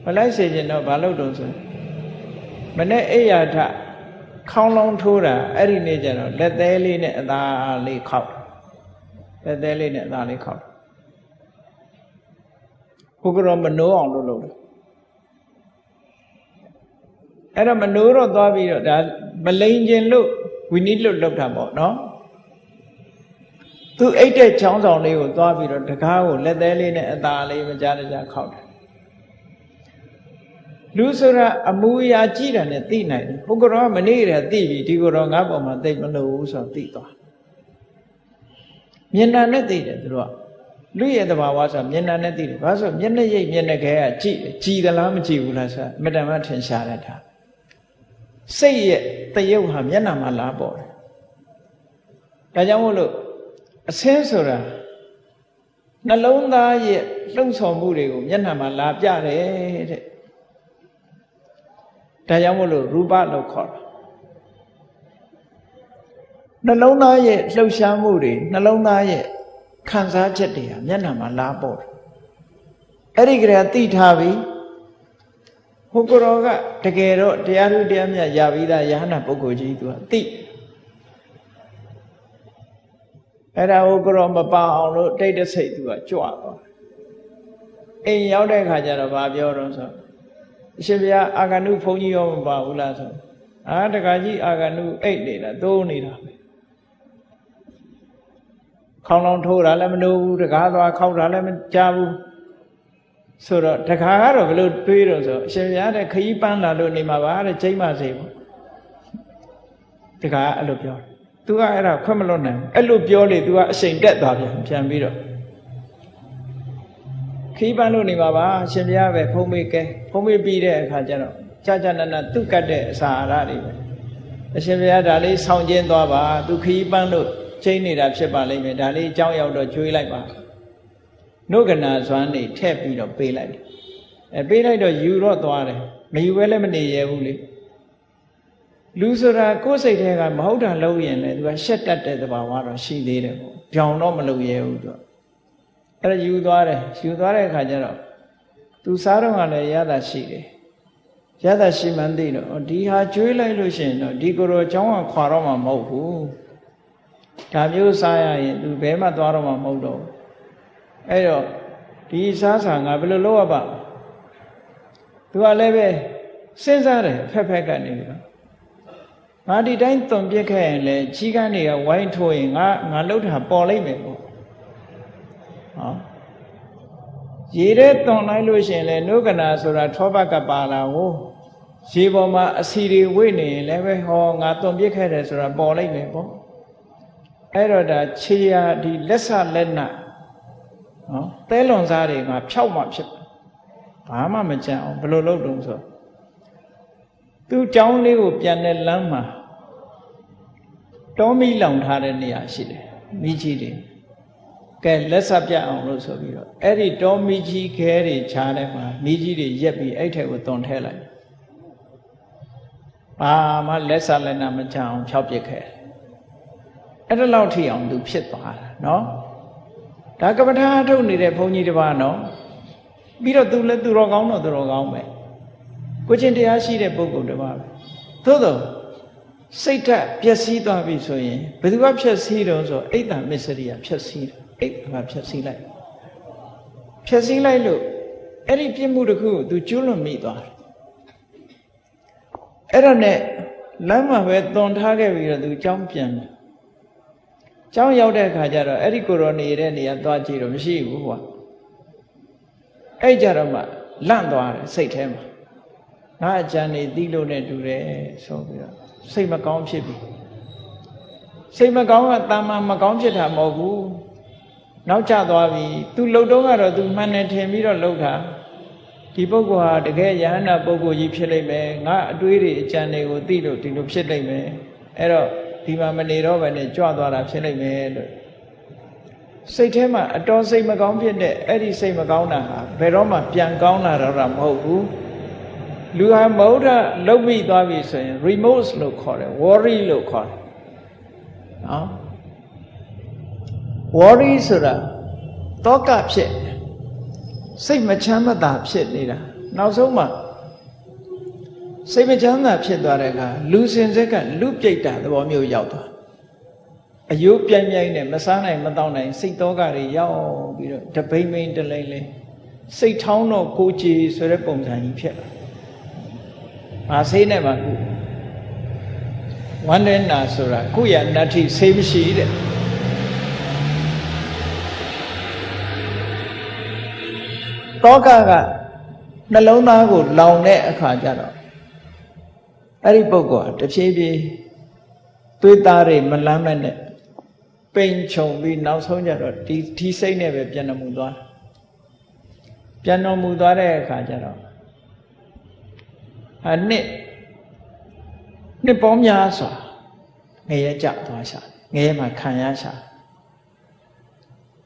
[SPEAKER 1] မလိုက်စေခြင်းတော့ဘာလို့တုံဆိုမနဲ့အိယာထခေါင်းလုံးထိုးတာအဲ့ဒီနေ့ကျတော့လက်သေးလေးနဲ့အသာလေးခောက်လက်သေးလေးနဲ့အသာလေးခောက်ဘုရားမနိုးအောင်လုပ်လို့အဲ့တော့မနိုးတော့သွားပြီးတော့ဒါမလိန်ခြင်းလို့ ဝိနည်းလွတ်လောက်တာပေါ့နော်သူအိတ်တဲ့ချောင်းဆောင်လေးကိုသွားပြီးတော့တကားကိုလက်သေးလေးနဲ့အသာလေးမကြားတကြားခောက်တယ်လူဆိုတာအမူအရာကြည့်တာနဲ့သိနိုင်တယ်ဘုကရောမနေရသိပြီဒီကိုတော့ငါ့ပေါ်မှာသိမလို့ဘူးဆိုတော့သိသွားမျက်နှာနဲ့သိတယ်သူတို့ကလူရဲ့တဘာဝဆိုမျက်နှာနဲ့သိတယ်ဘာလို့ဆိုမျက်နှာရိပ်မျက်နှာခဲကကြည့်ကြည်သလားမကြည်ဘူးလားဆိုအမတန်မှထင်ရှားတတ်တာ စိတ်ရဲ့တရုပ်ဟာမျက်နှာမှာလာပေါ်တယ်ဒါကြောင့်မို့လို့အဆင်းဆိုတာနှလုံးသားရဲ့လှုပ်ဆောင်မှုတွေကိုမျက်နှာမှာလာပြတယ်တဲ့ဒါကြောင့်မို့လို့ရူပလို့ခေါ်တာနှလုံးသားရဲ့လှုပ်ရှားမှုတွေနှလုံးသားရဲ့ခံစားချက်တွေဟာမျက်နှာမှာလာပေါ်တယ်အဲ့ဒီကလေးသိထားပြီ ဟိုကိုရောကတကယ်တော့တရားထုတရားမြတ်ရပြီးသားယဟနာပုဂ္ဂိုလ်ကြီးသူကသိအဲ့ဒါဟိုကိုရောမပါအောင်လို့တိတ်တဆိတ်သူကကြွသွားအိမ်ရောက်တဲ့ခါကျတော့ဗာပြောတော့ဆိုအရှင်ဘုရားအာဂနုဘုန်းကြီးရောမပါဘူးလားဆိုအာတခါကြီးအာဂနုအိတ်နေတာသိုးနေတာပဲခေါင်းလောင်ထိုးတာလည်းမလို့ဘူးတကားသွားခောက်တာလည်းမကြဘူး ဆိုတော့တခါကတော့ဘယ်လိုတွေးတော့ဆိုအရှင်ဘုရားတဲ့ခရီးပန်းလာလို့နေမှာပါတဲ့ချိန်မစေဘူးတခါအဲ့လိုပြောတယ် तू ကအဲ့ဒါခွင့်မလွတ်နိုင်အဲ့လိုပြောလေ तू ကအချိန်တက်သွားပြန်ပြန်ပြီးတော့ခီးပန်းလို့နေမှာပါအရှင်ဘုရားပဲဖုံးမေးကဲဖုံးမေးပြီးတဲ့အခါကျတော့ကြာကြာနာနာသူ့ကတ်တဲ့အစာအာဟာရတွေပဲအရှင်ဘုရားဒါလေးဆောင်းကျင်းသွားပါ तू ခီးပန်းလို့ချိန်နေတာဖြစ်ပါလိမ့်မယ်ဒါလေးအကြောင်းရောက်တော့ကျွေးလိုက်ပါ နှုတ်ကနာစွမ်းနေထည့်ပြီးတော့ပေးလိုက်တယ် အဲပေးလိုက်တော့ယူတော့သွားတယ်မယူဘဲလည်းမနေရဘူးလေလူဆိုတာကိုယ်စိတ်ထဲကမဟုတ်တာလုပ်ရင်လည်းသူကရှက်တတ်တဲ့သဘာဝတော့ရှိသေးတယ်ပေါ့ပြောင်တော့မလုပ်ရဘူးသူအဲ့ဒါယူသွားတယ်ယူသွားတဲ့အခါကျတော့သူစားတော့ကလည်းရတာရှိတယ်ရတာရှိမှန်းသိတော့ဒီဟာကျွေးလိုက်လို့ရှိရင်တော့ဒီကိုယ်တော်เจ้าကခွာတော့မှမဟုတ်ဘူးဒါမျိုးစားရရင်သူဘဲမှသွားတော့မှမဟုတ်တော့ အဲ့တော့ဒီစားစာငါဘယ်လိုလုပ်ရပါသူကလည်းပဲစဉ်းစားတယ်ဖက်ဖက်ကနေပြီးတော့ငါဒီတိုင်းသွန်ပြစ်ခဲ့ရင်လေကြီးကန်းတွေကဝိုင်းထိုးရင်ငါငါလှုပ်တာပေါ်လိုက်မယ်ပေါ့ဟောရေထဲသွန်လိုက်လို့ရှိရင်လေနုကနာဆိုတာထောပတ်ကပါလာကိုရေပေါ်မှာအစီတွေဝိနေရင်လည်းပဲဟောငါသွန်ပြစ်ခဲ့တယ်ဆိုတာပေါ်လိုက်မယ်ပေါ့အဲ့တော့ဒါခြေရာဒီလက်ဆလက်န နော်သဲလွန်စားတွေကဖြောက်မှဖြစ်ဘာမှမကြံအောင်ဘယ်လိုလုပ်တုံးဆိုသူ့ကြောင်းလေးကိုပြန်တဲ့လမ်းမှာတောမီလောင်ထားတဲ့နေရာရှိတယ်မိကြီးတွေကဲလက်စပြအောင်လို့ဆိုပြီးတော့အဲ့ဒီတောမီကြီးခဲတွေခြားတဲ့မှာမိကြီးတွေရက်ပြီးအဲ့ထက်ကိုတွန်ထဲလိုက်ဘာမှလက်စလက်နာမချအောင်ဖြောက်ပစ်ခဲ့အဲ့ဒါလောက်ထိအောင်သူဖြစ်သွားတာနော် ဒါကပ္ပထာထုတ်နေတဲ့ဘုန်းကြီးတစ်ပါးနော်ပြီးတော့သူလည်းသူတော်ကောင်းတော့သူတော်ကောင်းပဲကိုချင်းတရားရှိတဲ့ပုဂ္ဂိုလ်တစ်ပါးပဲသို့တော့စိတ်ဓာတ်ပျက်စီးသွားပြီဆိုရင်ဘယ်သူကဖြက်စီးတော့ဆိုအိတ်တမစ္စရိယဖြက်စီးတယ်အိတ်ကဖြက်စီးလိုက်ဖြက်စီးလိုက်လို့အဲ့ဒီပြစ်မှုတစ်ခုကို तू ကျွလွန်မိသွားတယ်အဲ့ဒါနဲ့လမ်းမှာပဲသွန်ထားခဲ့ပြီးတော့ तू ကြောင်းပြန်တယ် ကျောင်းရောက်တဲ့အခါကျတော့အဲ့ဒီကိုရောနေတဲ့နေရာသွားကြည့်တော့မရှိဘူးကွာအဲ့ကြတော့မှလန့်သွားတယ်စိတ်ထဲမှာငါအကြံနေသီးလို့နဲ့တူတယ်ဆိုပြီးတော့စိတ်မကောင်းဖြစ်ပြီစိတ်မကောင်းကတာမန်မကောင်းဖြစ်တာမဟုတ်ဘူးနောက်ကျသွားပြီ तू လှုပ်တော့ကတော့ तू မှန်တယ်ထင်ပြီးတော့လှုပ်တာဒီပုဂ္ဂိုလ်ဟာတကယ်ယဟန္တာပုဂ္ဂိုလ်ကြီးဖြစ်လိမ့်မယ်ငါအတွေးတွေအကြံတွေကိုသိလို့ဒီလိုဖြစ်လိမ့်မယ်အဲ့တော့ ဒီမှာမနေတော့ဘဲနဲ့ကြွသွားတာဖြစ်လိမ့်မယ်လို့စိတ်ထဲမှာအတော်စိတ်မကောင်းဖြစ်တဲ့အဲ့ဒီစိတ်မကောင်းတာဟာဘယ်တော့မှပြန်ကောင်းလာတော့တာမဟုတ်ဘူးလူဟာမဟုတ်တာလုတ်ပြီးသွားပြီဆိုရင် remorse လို့ခေါ်တယ် worry လို့ခေါ်တယ်နော် worry ဆိုတာတောကဖြစ်စိတ်မချမ်းမသာဖြစ်နေတာနောက်ဆုံးမှာ စိတ်မချမ်းသာဖြစ်သွားတဲ့အခါလူစင်စက်ကလူပြိတ်တာသဘောမျိုးရောက်သွားအယိုးပြိုင်ပြိုင်နဲ့မစားနိုင်မတောင်းနိုင်စိတ်တောကတွေရောက်ပြီးတော့တပိမ့်မိန်တလိမ့်လိမ့်စိတ်ထောင်းတော့ကိုကြည်ဆိုတဲ့ပုံစံကြီးဖြစ်လာ။ဘာဆေးနဲ့မှကုဝန္ဒနာဆိုတာကုရနတ္ထိဆေးမရှိတဲ့တောကကနှလုံးသားကိုလောင်တဲ့အခါကျတော့ အဲ့ဒီပုဂ္ဂိုလ်ကတဖြည်းဖြည်းသွေးသားတွေမလမ်းမဲ့နဲ့ပိန်ခြုံပြီးနောက်ဆုံးကျတော့ဒီဒီစိတ်နဲ့ပဲပြန်တော်မူသွားပြန်တော်မူသွားတဲ့အခါကျတော့အနှစ်နှစ်ပေါင်းများစွာငရဲကြသွားရှာငရဲမှာခံရရှာ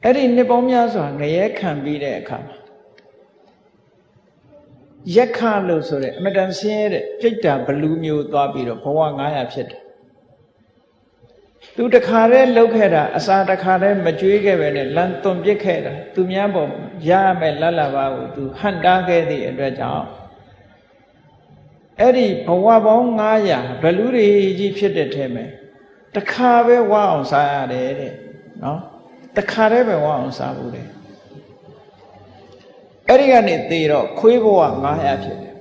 [SPEAKER 1] အဲ့ဒီနှစ်ပေါင်းများစွာငရဲခံပြီးတဲ့အခါမှာ ရက်ခလို့ဆိုတဲ့အမတန်ဆင်းရဲတဲ့ပြိတ္တာဘလူးမျိုးသွားပြီးတော့ဘဝ900ဖြစ်တယ်သူတခါတည်းလှုပ်ခဲ့တာအစာတခါတည်းမကြွေးခဲ့ပဲနဲ့လမ်းသွန်ပစ်ခဲ့တာသူများပေါ်ရရမယ်လတ်လာပါကိုသူဟန်တားခဲ့သည့်အတွက်ကြောင့်အဲ့ဒီဘဝပေါင်း900ဘလူးတွေကြီးဖြစ်တဲ့ထဲမှာတခါပဲဝအောင်စားရတယ်တဲ့နော်တခါတည်းပဲဝအောင်စားဘူးတဲ့ အဲ့ဒီကနေသေတော့ခွေးဘဝ900ဖြစ်တယ်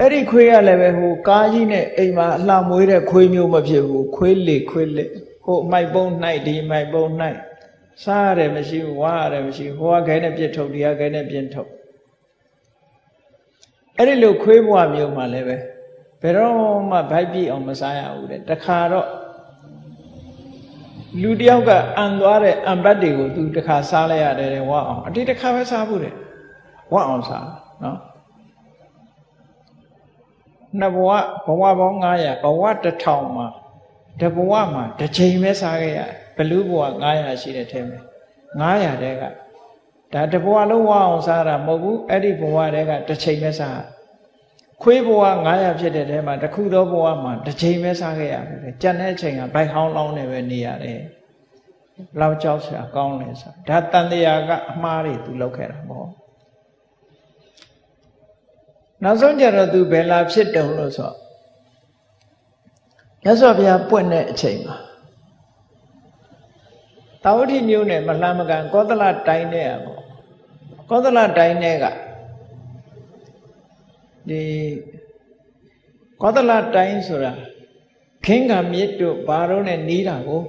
[SPEAKER 1] အဲ့ဒီခွေးရလည်းပဲဟိုကားကြီးနဲ့အိမ်မှာအလှမွေးတဲ့ခွေးမျိုးမဖြစ်ဘူးခွေးလေခွေးလေဟိုမိုက်ပုံး၌ဒီမိုက်ပုံး၌စားရတယ်မရှိဘူးဝါရတယ်မရှိဘူးဟိုကခဲနဲ့ပြစ်ထုတ်ဒီကခဲနဲ့ပြင်းထုတ်အဲ့ဒီလိုခွေးဘဝမျိုးမှလည်းပဲဘယ်တော့မှဗိုက်ပြည့်အောင်မစားရဘူးတဲ့တခါတော့ လူတယောက်ကအံသွားတဲ့အံပတ်တွေကိုသူတခါစားလိုက်ရတယ်ဝါအောင်အတိတခါပဲစားဘူးတဲ့ဝါအောင်စားနော်နှစ်ဘဝဘဝပေါင်း900ဘဝ1000မှာတဘဝမှာတစ်ချိန်ပဲစားခဲ့ရဘလူးဘဝ900ရှိတဲ့ထဲမှာ900တဲကဒါတဘဝလုံးဝအောင်စားတာမဟုတ်ဘူးအဲ့ဒီဘဝတည်းကတစ်ချိန်ပဲစား ခွေးဘဝ900ဖြစ်တဲ့ထဲမှာတစ်ခုသောဘဝမှာတစ်ချိန်ပဲစားခဲ့ရတယ်ကြံတဲ့အချိန်ကဘိုက်ဟောင်းလောင်းနေပဲနေရတယ်လောက်ကြောက်စရာကောင်းလဲဆိုဒါတန်တရားကအမှားတွေသူလုပ်ခဲ့တာမဟုတ်နောက်ဆုံးကြတော့သူဘယ်လာဖြစ်တုံလို့ဆိုမြတ်စွာဘုရားပွင့်တဲ့အချိန်မှာတာဝတိမျိုးနဲ့မလှမ်းမကန်ကောသလတိုင်းနဲ့อ่ะပေါ့ကောသလတိုင်းနဲ့က ဒီကောသလတိုင်းဆိုတာခင်းကမြစ်တို့ဘာတို့နဲ့နီးတာကို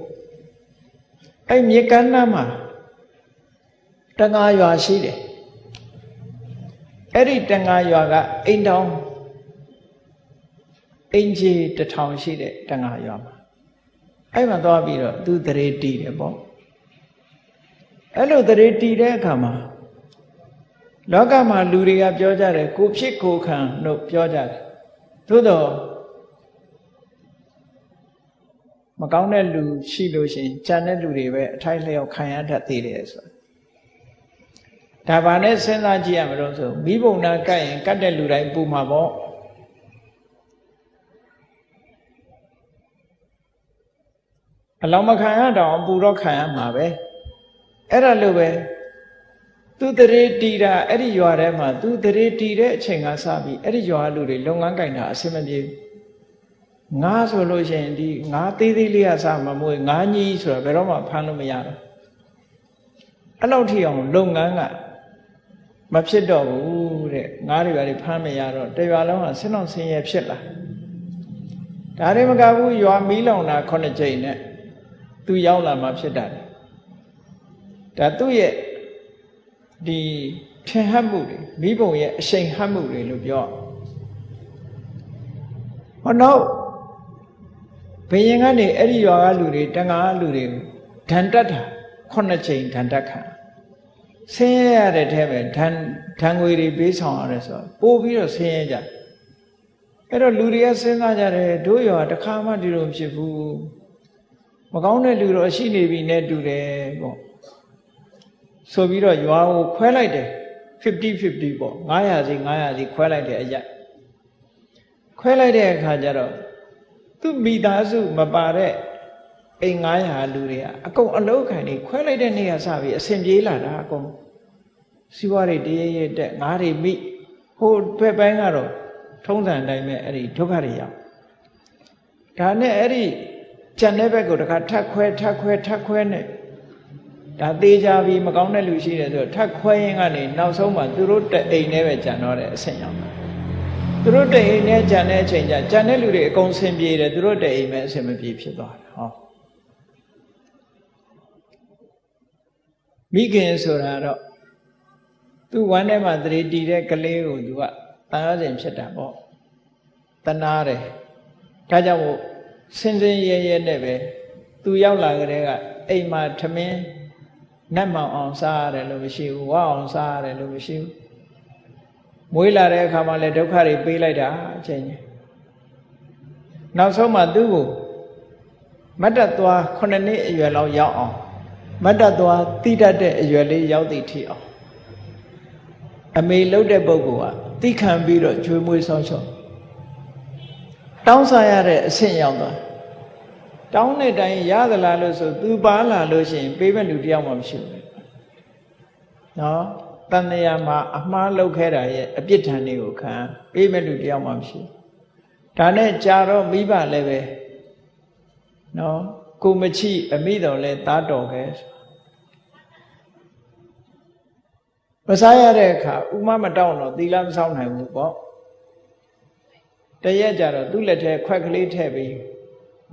[SPEAKER 1] အဲ့မြစ်ကမ်းနားမှာတငါရွာရှိတယ်အဲ့ဒီတငါရွာကအိမ်တောင်အင်ဂျီတထောင်ရှိတဲ့တငါရွာမှာအဲ့မှာသွားပြီးတော့သူတရေတီးတယ်ပေါ့အဲ့လိုတရေတီးတဲ့အခါမှာ လောကမှာလူတွေကပြောကြတယ်ကိုဖြစ်ကိုခံလို့ပြောကြတယ်သို့တော့မကောင်းတဲ့လူရှိလို့ရှိရင်ကြံတဲ့လူတွေပဲအထိုက်လျောက်ခံရတတ်သေးတယ်ဆိုဒါဘာနဲ့စဉ်းစားကြည့်ရမလို့ဆိုမိဘုံနာကတ်ရင်ကတ်တဲ့လူတိုင်းပူမှာပေါ့အလောင်းမခံရတော့ပူတော့ခံရမှာပဲအဲ့ဒါလို့ပဲ သူတရေတီတာအဲ့ဒီရွာထဲမှာသူတရေတီတဲ့အချိန်ကစပြီးအဲ့ဒီရွာလူတွေလုပ်ငန်းကင်တာအဆင်မပြေငါဆိုလို့ရှိရင်ဒီငါသေးသေးလေးကစမမွေးငါကြီးဆိုတာဘယ်တော့မှဖမ်းလို့မရတော့အဲ့လောက်ထိအောင်လုပ်ငန်းကမဖြစ်တော့ဘူးတဲ့ငါးတွေပါတွေဖမ်းမရတော့တရွာလုံးကဆင်းအောင်ဆင်းရဲဖြစ်လာဒါတွေမကဘူးရွာမီးလောင်တာခုနှစ်ကြိမ်နဲ့သူရောက်လာမှဖြစ်တာဒါသူ့ရဲ့ ဒီထင်ဟပ်မှုတွေမိဘုံရဲ့အရှိန်ဟပ်မှုတွေလို့ပြောဟောတော့ဘယင်ကနေအဲ့ဒီရွာကလူတွေတန်ခါလူတွေဓာန်တက်တာခုနှစ်ချိန်ဓာန်တက်ခံဆင်းရဲရတဲ့ထဲပဲဓာန်ဓာန်ငွေတွေပေးဆောင်ရတယ်ဆိုတော့ပို့ပြီးတော့ဆင်းရဲကြအဲ့တော့လူတွေကစဉ်းစားကြတယ်တို့ရွာတစ်ခါမှဒီလိုဖြစ်ဘူးမကောင်းတဲ့လူတော့ရှိနေပြီနဲ့တူတယ်ပေါ့ ဆိုပြီးတော့ရွာကိုခွဲလိုက်တယ်50 50ပေါ့900စီ900စီခွဲလိုက်တယ်အရက်ခွဲလိုက်တဲ့အခါကျတော့သူ့မိသားစုမပါတဲ့အိမ်900လူတွေကအကုန်အလုတ်ခံနေခွဲလိုက်တဲ့နေ့ကစပြီးအဆင်ပြေလာတာအကုန်စီးပွားတွေတရရတက်ငါးတွေမိဟိုဘက်ပိုင်းကတော့ထုံးစံတိုင်းပဲအဲ့ဒီဒုက္ခတွေရောက်ဒါနဲ့အဲ့ဒီကြံတဲ့ဘက်ကိုတခါထပ်ခွဲထပ်ခွဲထပ်ခွဲနဲ့ ဒါသေးကြပြီမကောင်းတဲ့လူရှိတယ်ဆိုတော့ထပ်ခွဲရင်ကနေနောက်ဆုံးမှသူတို့တအိမ်နဲ့ပဲကြံတော့တယ်အဆင်ရောက်တာသူတို့တအိမ်နဲ့ကြံတဲ့အချိန်ကျကြံတဲ့လူတွေအကုန်ဆင်ပြေတယ်သူတို့တအိမ်ပဲအဆင်မပြေဖြစ်သွားတယ်ဟောမိခင်ဆိုတာတော့သူဝမ်းထဲမှာသတိတည်တဲ့ကလေးကိုသူကတန်ရစဉ်ဖြစ်တာပေါ့တနာတယ်ဒါကြောင့်မို့စင်စင်ရဲရဲနဲ့ပဲသူရောက်လာကြတဲ့ကအိမ်မှာထမင်း နတ်မောင်အောင်စားရတယ်လို့မရှိဘူးဝအောင်စားရတယ်လို့မရှိဘူးမွေးလာတဲ့အခါမှာလည်းဒုက္ခတွေပေးလိုက်တာအချိန်ကြီးနောက်ဆုံးမှသူ့ကိုမတ်တသွား9နှစ်အရွယ်လောက်ရောက်အောင်မတ်တသွားတိတတ်တဲ့အရွယ်လေးရောက်သည့်ထိအောင်အမေလှုပ်တဲ့ပုဂ္ဂိုလ်ကတိခံပြီးတော့ကျွေးမွေးဆောင်းချောတောင်းစားရတဲ့အဆင့်ရောက်သွား တောင်းတဲ့တိုင်းရသလားလို့ဆိုသူပါလာလို့ရှိရင်ပေးမဲ့လူတယောက်မှမရှိဘူးနော်တန်တရာမှာအမှားလုပ်ခဲ့တာရဲ့အပြစ်ဒဏ်တွေကိုခံပေးမဲ့လူတယောက်မှမရှိဒါနဲ့ကြာတော့မိဘလည်းပဲနော်ကိုမချိအမိတော်လဲသားတော်ခဲ့မစားရတဲ့အခါဥမမတောင်းတော့သီလမဆောင်နိုင်ဘူးပေါ့တရက်ကြတော့သူ့လက်ထဲခွက်ကလေးထည့်ပြီး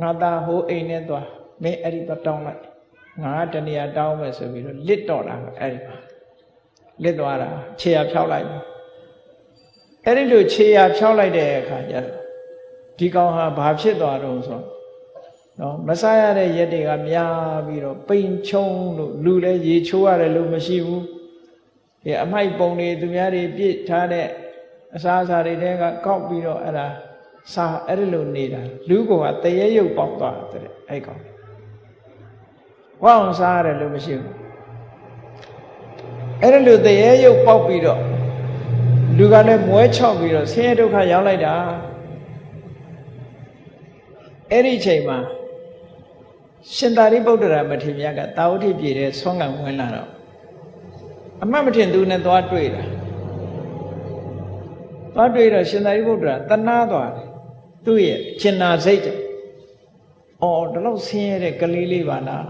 [SPEAKER 1] ငါသားဟိုအိမ်နဲ့သွားမင်းအဲ့ဒီတော့တောင်းလိုက်ငါတဏှာတောင်းမယ်ဆိုပြီးတော့လစ်တော့တာအဲ့ဒီလစ်သွားတာခြေရဖြောက်လိုက်အဲ့ဒီလိုခြေရဖြောက်လိုက်တဲ့အခါကျတော့ဒီကောင်ဟာဘာဖြစ်သွားတော့ဆိုနော်မစားရတဲ့ရက်တွေကများပြီးတော့ပိန်ချုံလို့လူလည်းရေချိုးရတယ်လို့မရှိဘူးဒီအမိုက်ပုံတွေသူများတွေပြစ်ထားတဲ့အစားအစာတွေတဲကကောက်ပြီးတော့အဲ့ဒါ စာအဲ့ဒီလိုနေတာလူကောင်ကတရေရုပ်ပေါက်သွားတဲ့အဲ့ကောင်ဝအောင်စားရတယ်လို့မရှိဘူးအဲ့ဒါလို့တရေရုပ်ပေါက်ပြီးတော့လူကလည်းမွဲချောက်ပြီးတော့ဆင်းရဲဒုက္ခရောက်လိုက်တာအဲ့ဒီချိန်မှာရှင်သာရိပုတ္တရာမထေရကတာဝတိပြည်တဲ့ဆွမ်းကံဝင်လာတော့အမှတ်မထင်သူနဲ့သွားတွေ့တာသွားတွေ့တော့ရှင်သာရိပုတ္တရာတနာသွားတယ် သူ့ရဲ့ကျင်နာစိတ်ကြောင့်အော်ဒီလောက်ဆင်းရဲတဲ့ကလေးလေးပါလား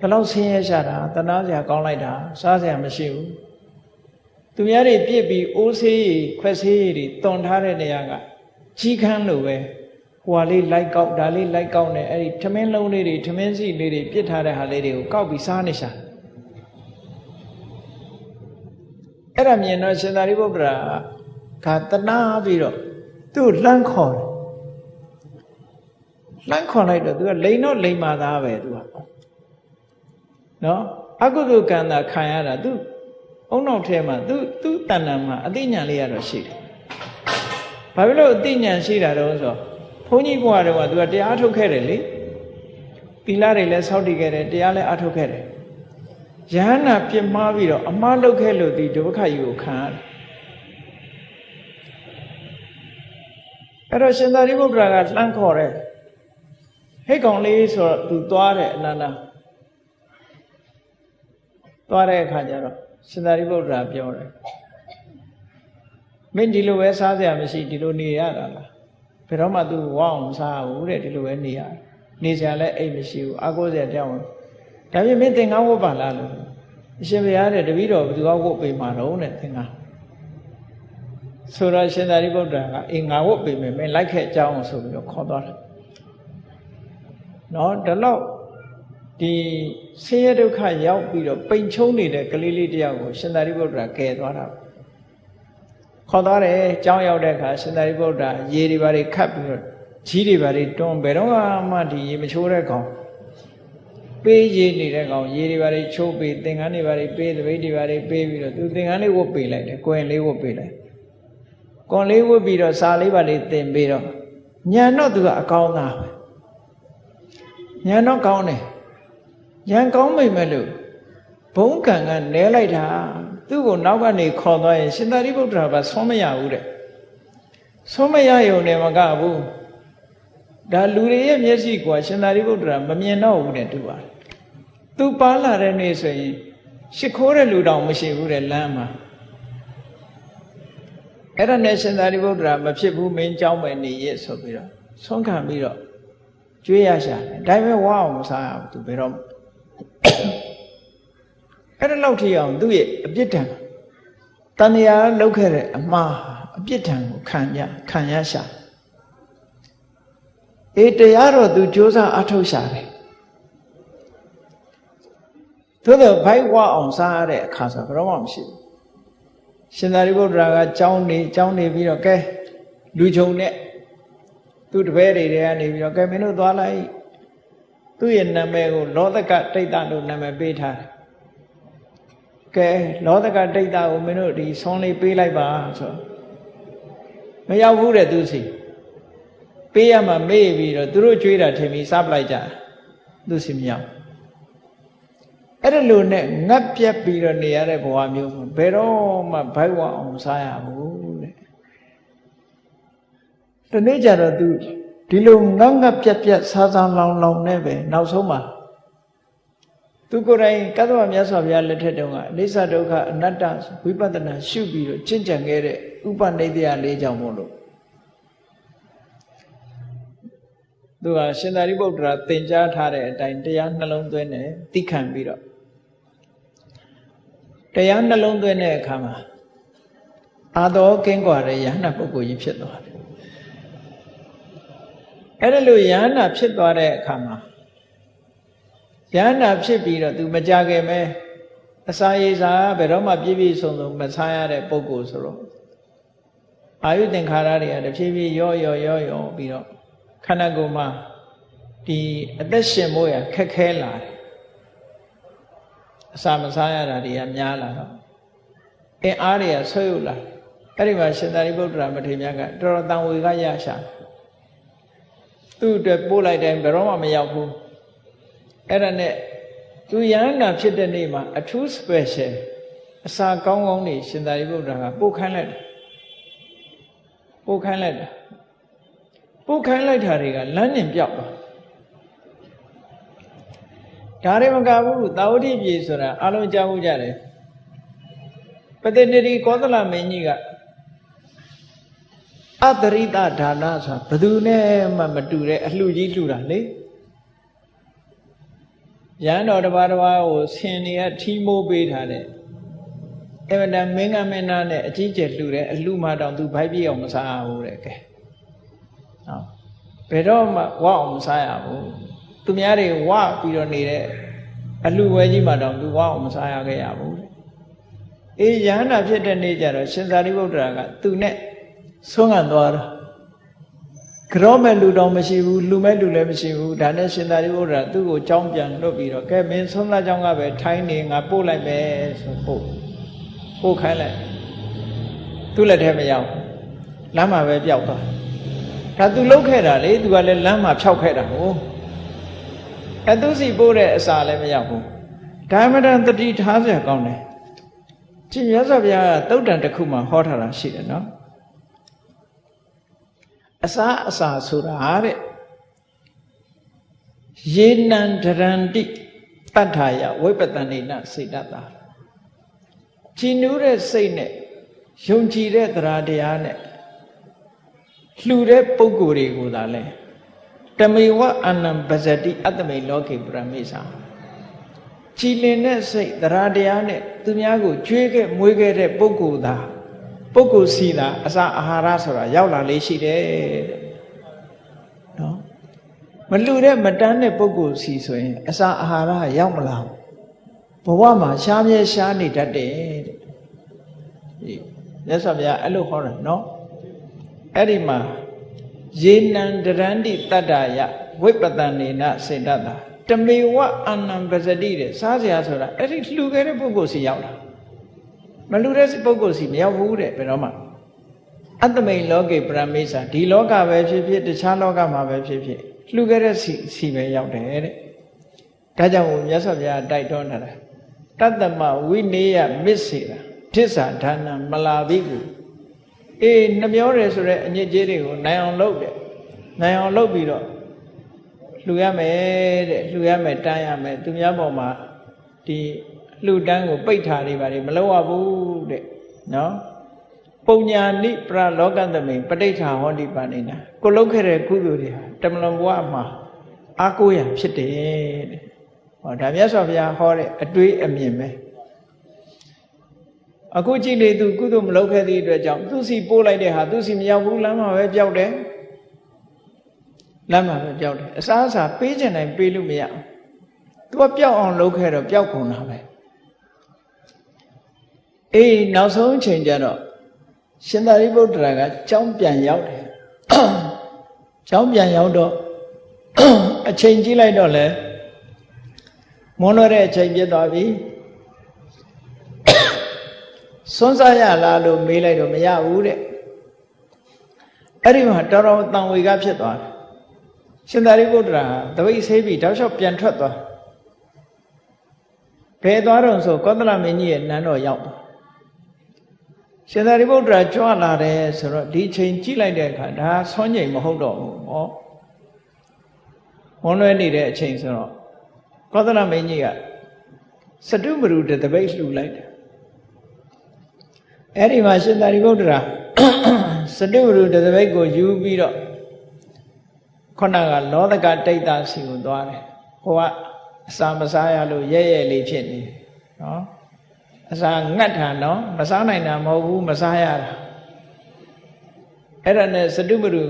[SPEAKER 1] ဒီလောက်ဆင်းရဲရှာတာတနာစရာကောင်းလိုက်တာစားစရာမရှိဘူးသူများတွေပြစ်ပြီးအိုးဆေးရီခွက်ဆေးရီတွေတွန်ထားတဲ့နေရာကကြီးခန်းလိုပဲဟွာလေးလိုက်ကောက်ဒါလေးလိုက်ကောက်နေအဲ့ဒီထမင်းလုံးလေးတွေထမင်းစီလေးတွေပြစ်ထားတဲ့ဟာလေးတွေကိုကောက်ပြီးစားနေရှာအဲ့ဒါမြင်တော့ရှင်သာရိပုတ္တရာကတနာပြီးတော့ သူ့လှမ်းခေါ်တယ်လှမ်းခေါ်လိုက်တော့သူကလိန်တော့လိန်မာသားပဲသူကနော်အကုသိုလ်ကံတာခံရတာသူအုံနောက်ထဲမှာသူသူတဏ္ဍာမှာအသိဉာဏ်လေးရတော့ရှိတယ်ဘာဖြစ်လို့အသိဉာဏ်ရှိတာတော့ဆိုဘုန်းကြီးဘုရားတော်ကသူကတရားထုတ်ခဲ့တယ်လေသီလတွေလည်းစောင့်တည်ခဲ့တယ်တရားလည်းအထုတ်ခဲ့တယ်ယဟနာပြစ်မှားပြီးတော့အမှားလုပ်ခဲ့လို့ဒီဒုက္ခကြီးကိုခံရတယ် အဲ့တော့ရှင်သာရိပုတ္တရာကလှမ်းခေါ်တယ်ဟိတ်ကောင်လေးဆိုတော့သူသွားတယ်အနန္ဒသွားတဲ့အခါကျတော့ရှင်သာရိပုတ္တရာပြောတယ်မင်းဒီလိုပဲစားစရာမရှိဒီလိုနေရတာလားဘယ်တော့မှ तू ဝအောင်စားဘူးတဲ့ဒီလိုပဲနေရနေစရာလည်းအိတ်မရှိဘူးအာကိုးစရာတောင်းဒါပြင်မင်းသင်္ကန်းဝတ်ပါလားလို့အရှင်ဘုရားတဲ့တပည့်တော်ဘယ်သူကဝတ်ပေးမှာတော့တဲ့သင်္ကန်း ဆိုတော့ရှင်သာရိပုတ္တရာကအေးငါဝတ်ပေးမယ်မင်းလိုက်ခဲ့အကြောင်းဆိုပြီးတော့ခေါ်သွားတယ်နော်ဒါတော့ဒီဆင်းရဲဒုက္ခရောက်ပြီးတော့ပိန်ချုံနေတဲ့ကလေးလေးတယောက်ကိုရှင်သာရိပုတ္တရာကယ်သွားတာခေါ်သွားတယ်ကြောင်းရောက်တဲ့အခါရှင်သာရိပုတ္တရာရေတွေဘာတွေခတ်ပြီးတော့ကြီးတွေဘာတွေတွန်းဘယ်တော့မှဒီရေမချိုးတဲ့ကောင်ပေးရည်နေတဲ့ကောင်ရေတွေဘာတွေချိုးပေးသင်္ကန်းတွေဘာတွေပေးသပိတ်တွေဘာတွေပေးပြီးတော့သူသင်္ကန်းလေးဝတ်ပေးလိုက်တယ်ကိုယ်လေးဝတ်ပေးလိုက် ကွန်လေးဝတ်ပြီးတော့စာလေးပါလေးသင်ပေးတော့ညံတော့သူကအကောင်းသားပဲညံတော့ကောင်းတယ်ညံကောင်းမိမဲ့လို့ဘုံကံကနဲလိုက်တာသူ့ကိုနောက်ကနေခေါ်သွားရင်ရှင်သာရိပုတ္တရာကဆုံးမရဘူးတဲ့ဆုံးမရရုံနဲ့မကဘူးဒါလူတွေရဲ့မျက်စိကရှင်သာရိပုတ္တရာမမြင်တော့ဘူးတဲ့သူပါသူပါလာတဲ့နေ့ဆိုရင်ရှ िख ိုးတဲ့လူတောင်မရှိဘူးတဲ့လမ်းမှာ အဲ့ဒါနဲ့ရှင်သာရိပုတ္တရာမဖြစ်ဘူးမင်းကြောင်းမယ်နေရဆိုပြီးတော့ဆုံးခံပြီးတော့ကျွေးရရှာတယ်ဒါပေမဲ့ဝါအောင်မစားရဘူးသူဘယ်တော့အဲ့ဒါလောက်ထိအောင်သူ့ရဲ့အပြစ်ဒဏ်တဏှာလောက်ခဲ့တဲ့အမှားအပြစ်ဒဏ်ကိုခံရခံရရှာအေးတရားတော့သူစ조사အထုတ်ရှာတယ်သို့တော့ဘိုက်ဝါအောင်စားရတဲ့အခါဆိုဘယ်တော့မှမရှိဘူး ရှင်သာရိပုတ္တရာကကြောင်းနေကြောင်းနေပြီးတော့ကဲလူချုံနဲ့သူ့တပည့်တွေကနေပြီးတော့ကဲမင်းတို့သွားလိုက်သူ့ရဲ့နာမည်ကိုလောသကတိတ်တလို့နာမည်ပေးထားတယ်ကဲလောသကတိတ်တကိုမင်းတို့ဒီဆွန်လေးပေးလိုက်ပါဆိုမရောက်ဘူးတဲ့သူစီပေးရမှမေ့ပြီးတော့သူတို့ကြွေးတာထင်ပြီးစားပလိုက်ကြသူစီမရောက် အဲ့ဒါလို့နဲ့ငတ်ပြက်ပြီးတော့နေရတဲ့ဘဝမျိုးဘယ်တော့မှဘိုက်ဝအောင်စားရဘူးတဲ့ဒီနေ့ကျတော့ तू ဒီလိုငတ်ငတ်ပြက်ပြက်စားစားလောင်လောင်နဲ့ပဲနောက်ဆုံးမှာသူကိုယ်တိုင်ကသဗ္ဗမြတ်စွာဘုရားလက်ထက်တုန်းကအနိစ္စဒုက္ခအနတ္တဝိပဿနာရှုပြီးတော့ကျင့်ကြံခဲ့တဲ့ဥပနိဒေယလေးကြောင့်မို့လို့သူကရှင်သာရိပုတ္တရာသင်ကြားထားတဲ့အတိုင်းတရားနှလုံးသွင်းတယ်သိခံပြီးတော့ တရားနှလုံးသွင်းတဲ့အခါမှာအာတော်ကင်းကွာတဲ့ယ ahanan ပုဂ္ဂိုလ်ကြီးဖြစ်သွားတယ်အဲ့ဒါလို့ယ ahanan ဖြစ်သွားတဲ့အခါမှာယ ahanan ဖြစ်ပြီးတော့သူမကြခင်ပဲအစာရေစာဘယ်တော့မှပြည့်ပြည့်စုံစုံမဆားရတဲ့ပုဂ္ဂိုလ်ဆိုတော့အာယုသင်္ခါရတွေကတဖြည်းဖြည်းရော့ရော့ရော့ရော့ပြီးတော့ခန္ဓာကိုယ်မှာဒီအသက်ရှင်ဖို့ရခက်ခဲလာတယ် အစာမစားရတာတွေကများလာတော့အင်းအားတွေကဆွေးယူလာအဲ့ဒီမှာရှင်သာရိပုတ္တရာမထေရမြတ်ကတော်တော်တန်ဝေကရရှာသူ့အတွက်ပို့လိုက်တိုင်းဘယ်တော့မှမရောက်ဘူးအဲ့ဒါနဲ့သူသူယန္တာဖြစ်တဲ့နေ့မှာအထူး special အစာကောင်းကောင်းနေရှင်သာရိပုတ္တရာကပို့ခိုင်းလိုက်တယ်ပို့ခိုင်းလိုက်တယ်ပို့ခိုင်းလိုက်တာတွေကလမ်းညင်ပြောက်သွား ဒါတွေမကဘူးသာဝတိပြည်ဆိုတာအလုံးကြားမှုကြတယ်ပတိတရီကောသလမင်းကြီးကအတရိတဒါနဆိုတာဘယ်သူနဲ့မှမတူတဲ့အလှကြီးလှူတာလေရန်တော်တပါးတပါးကိုဆင်နေရထီးမိုးပေးထားတဲ့အမတန်မင်းကမင်းသားနဲ့အကြီးကျယ်လှူတဲ့အလှမတောင်သူဘိုက်ပြေအောင်မစားဘူးတဲ့ကဲဟောဘယ်တော့မှဝအောင်မစားရဘူး သူများတွေဝပြီးတော့နေတဲ့အလှဝဲကြီးမှတောင်သူဝအောင်မစားရခဲ့ရဘူးတဲ့အေးယဟန္တာဖြစ်တဲ့နေ့ကျတော့ရှင်သာရိပုတ္တရာကသူနဲ့ဆုံးခံသွားတာကြောမဲ့လူတော်မရှိဘူးလူမဲ့လူလည်းမရှိဘူးဒါနဲ့ရှင်သာရိပုတ္တရာသူ့ကိုကြောင်းပြန်လွတ်ပြီးတော့ကဲမင်းဆုံးသားကြောင်းကပဲထိုင်းနေငါပို့လိုက်မယ်ဆိုပို့ပို့ခိုင်းလိုက်သူ့လက်ထဲမရောက်လမ်းမှာပဲပျောက်သွားဒါသူလုတ်ခဲ့တာလေသူကလည်းလမ်းမှာဖြောက်ခဲ့တာဟုတ် အဲသူစီပို့တဲ့အစာလည်းမရောက်ဘူးဒါမှမတန်တတိထားစရာကောင်းတယ်ရှင်ရသော်ဘုရားကတုတ်တန်တစ်ခုမှဟောထားတာရှိတယ်နော်အစာအစာဆိုတာတဲ့ယေနံဒရန္တိတတ္ထာယဝိပတဏိနစေတတာကြည်နူးတဲ့စိတ်နဲ့ယုံကြည်တဲ့တရားတရားနဲ့လှူတဲ့ပုဂ္ဂိုလ်တွေကိုသာလဲ တမေဝအနံပဇတိအတ္တမေလောကေပရမိစာကြည်လင်တဲ့စိတ်တရားတရားနဲ့သူများကိုကြွေးခဲ့မွေးခဲ့တဲ့ပုဂ္ဂိုလ်သာပုဂ္ဂိုလ်စီသာအစာအာဟာရဆိုတာရောက်လာလေးရှိတယ်တဲ့နော်မလူတဲ့မတန်းတဲ့ပုဂ္ဂိုလ်စီဆိုရင် အစာအာဟာရရောက်မလာဘူးဘဝမှာရှားမြဲရှားနေတတ်တယ်တဲ့ဒီမြတ်စွာဘုရားအဲ့လိုဟောတာနော်အဲ့ဒီမှာ ယေနံတရန္တိတတ္တယဝိပတန်နေနစေတတာတမေဝအာနံပဇတိတဲ့စားစရာဆိုတာအဲ့ဒီလှူခဲ့တဲ့ပုဂ္ဂိုလ်စီရောက်တာမလှူတဲ့ပုဂ္ဂိုလ်စီမရောက်ဘူးတဲ့ဘယ်တော့မှအတ္တမိန်လောကေပရမေစာဒီလောကပဲဖြစ်ဖြစ်တခြားလောကမှာပဲဖြစ်ဖြစ်လှူခဲ့တဲ့စီစီပဲရောက်တယ်တဲ့ဒါကြောင့်မြတ်စွာဘုရားတိုက်တွန်းထားတာတတ္တမဝိနေယမစ္စေတာဒစ္စာဒါနမလာဘိကု အေးနှမျောတယ်ဆိုတဲ့အညစ်အကြေးတွေကိုနိုင်အောင်လုပ်တယ်နိုင်အောင်လုပ်ပြီးတော့လှူရမယ်တဲ့လှူရမယ်တန်းရမယ်သူများပေါ်မှာဒီလှူတန်းကိုပိတ်ထားနေပါလေမလုပ်ရဘူးတဲ့နော်ပုံညာနိပရလောကသမိန်ပဋိဋ္ဌာဟောတိပါဏိနာကိုလုတ်ခဲ့တဲ့ကုသိုလ်တွေဟာတမလွန်ဘဝမှာအာကိုရဖြစ်တယ်တဲ့ဟောဒါမြတ်စွာဘုရားဟောတဲ့အတွေးအမြင်ပဲ အခုကြည့်လေသူကုသိုလ်မလုပ်ခဲ့သည့်အတွက်ကြောင့်သူစီပို့လိုက်တဲ့ဟာသူစီမရောက်ဘူးလမ်းမှာပဲပျောက်တယ်လမ်းမှာပဲပျောက်တယ်အစားအစာပေးချင်တိုင်းပေးလို့မရဘူးသူကပျောက်အောင်လုပ်ခဲ့တော့ပျောက်ကုန်တာပဲအေးနောက်ဆုံးချိန်ကျတော့ရှင်သာရိပုတ္တရာကကြောင်းပြန်ရောက်တယ်ကြောင်းပြန်ရောက်တော့အချိန်ကြည့်လိုက်တော့လေမွန်းတော့တဲ့အချိန်ပြည့်သွားပြီ စွန်းစားရလားလို့မေးလိုက်တော့မရဘူးတဲ့အဲ့ဒီမှာတော်တော်တန်ဝေကဖြစ်သွားတယ်ရှင်သာရိပုတ္တရာတပိတ်ဆေးပြီးတောက်လျှောက်ပြန်ထွက်သွားဘယ်သွားတော့ဆိုကောသလမင်းကြီးရဲ့နန်းတော်ရောက်သွားရှင်သာရိပုတ္တရာကြွလာတယ်ဆိုတော့ဒီချိန်ကြည့်လိုက်တဲ့အခါဒါဆွမ်းငိမ်မဟုတ်တော့ဘူးဟောဝန်လွဲနေတဲ့အချိန်ဆိုတော့ကောသလမင်းကြီးကစတုမရုတပိတ်လှူလိုက်တယ် အဲ့ဒီမှာရှင်သာရိပုတ္တရာစတုမရုတပိတ်ကိုယူပြီးတော့ခုနကလောဒကတိတ်တာစီကိုသွားတယ်ဟိုကအစာမစားရလို့ရဲရဲလေးဖြစ်နေနော်အစာငတ်တာနော်မစားနိုင်တာမဟုတ်ဘူးမစားရတာအဲ့ဒါနဲ့စတုပရု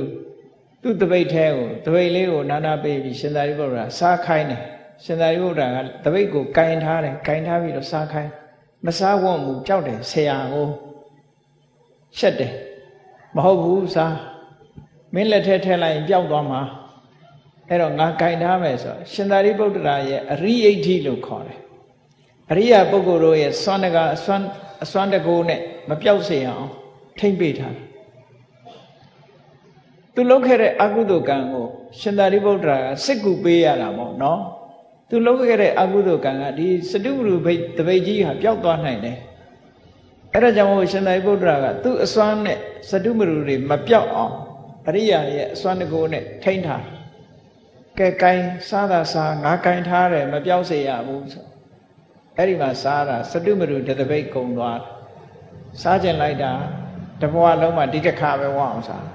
[SPEAKER 1] သူ့တပိတ်ထဲကိုတပိတ်လေးကိုနာနာပေးပြီးရှင်သာရိပုတ္တရာစားခိုင်းတယ်ရှင်သာရိပုတ္တရာကတပိတ်ကိုကင်ထားတယ်ကင်ထားပြီးတော့စားခိုင်းမစားဝတ်မူကြောက်တယ်ဆရာကို ရှက်တယ်မဟုတ်ဘူးစားမင်းလက်ထဲထည့်လိုက်ရင်ပျောက်သွားမှာအဲ့တော့ငါကင်ထားမယ်ဆိုရှင်သာရိပုတ္တရာရဲ့အရိယိဋ္ဌိလို့ခေါ်တယ်အရိယာပုဂ္ဂိုလ်တို့ရဲ့စွမ်းတကအစွမ်းအစွမ်းတကိုးနဲ့မပြောက်စေအောင်ထိမ့်ပေးထားတယ်သူလုပ်ခဲ့တဲ့အကုသိုလ်ကံကိုရှင်သာရိပုတ္တရာကစစ်ကူပေးရတာပေါ့နော်သူသူလုပ်ခဲ့တဲ့အကုသိုလ်ကံကဒီစတုပရုဘိတ်တပိတ်ကြီးဟာပျောက်သွားနိုင်တယ် အဲ့ဒါကြောင့်မို့ရှင်သာရိပုတ္တရာကသူ့အစွမ်းနဲ့စတုပရုတွေမပျောက်အောင်အရိယာရဲ့အစွမ်းတကိုးနဲ့ထိန်းထားကဲကိုင်းစားတာစားငါကိုင်းထားတယ်မပျောက်စေရဘူးဆိုအဲ့ဒီမှာစားတာစတုပရုတတပိတ်ကုံသွားစားကျင်လိုက်တာတဘဝလုံးမှာဒီတစ်ခါပဲဝအောင်စား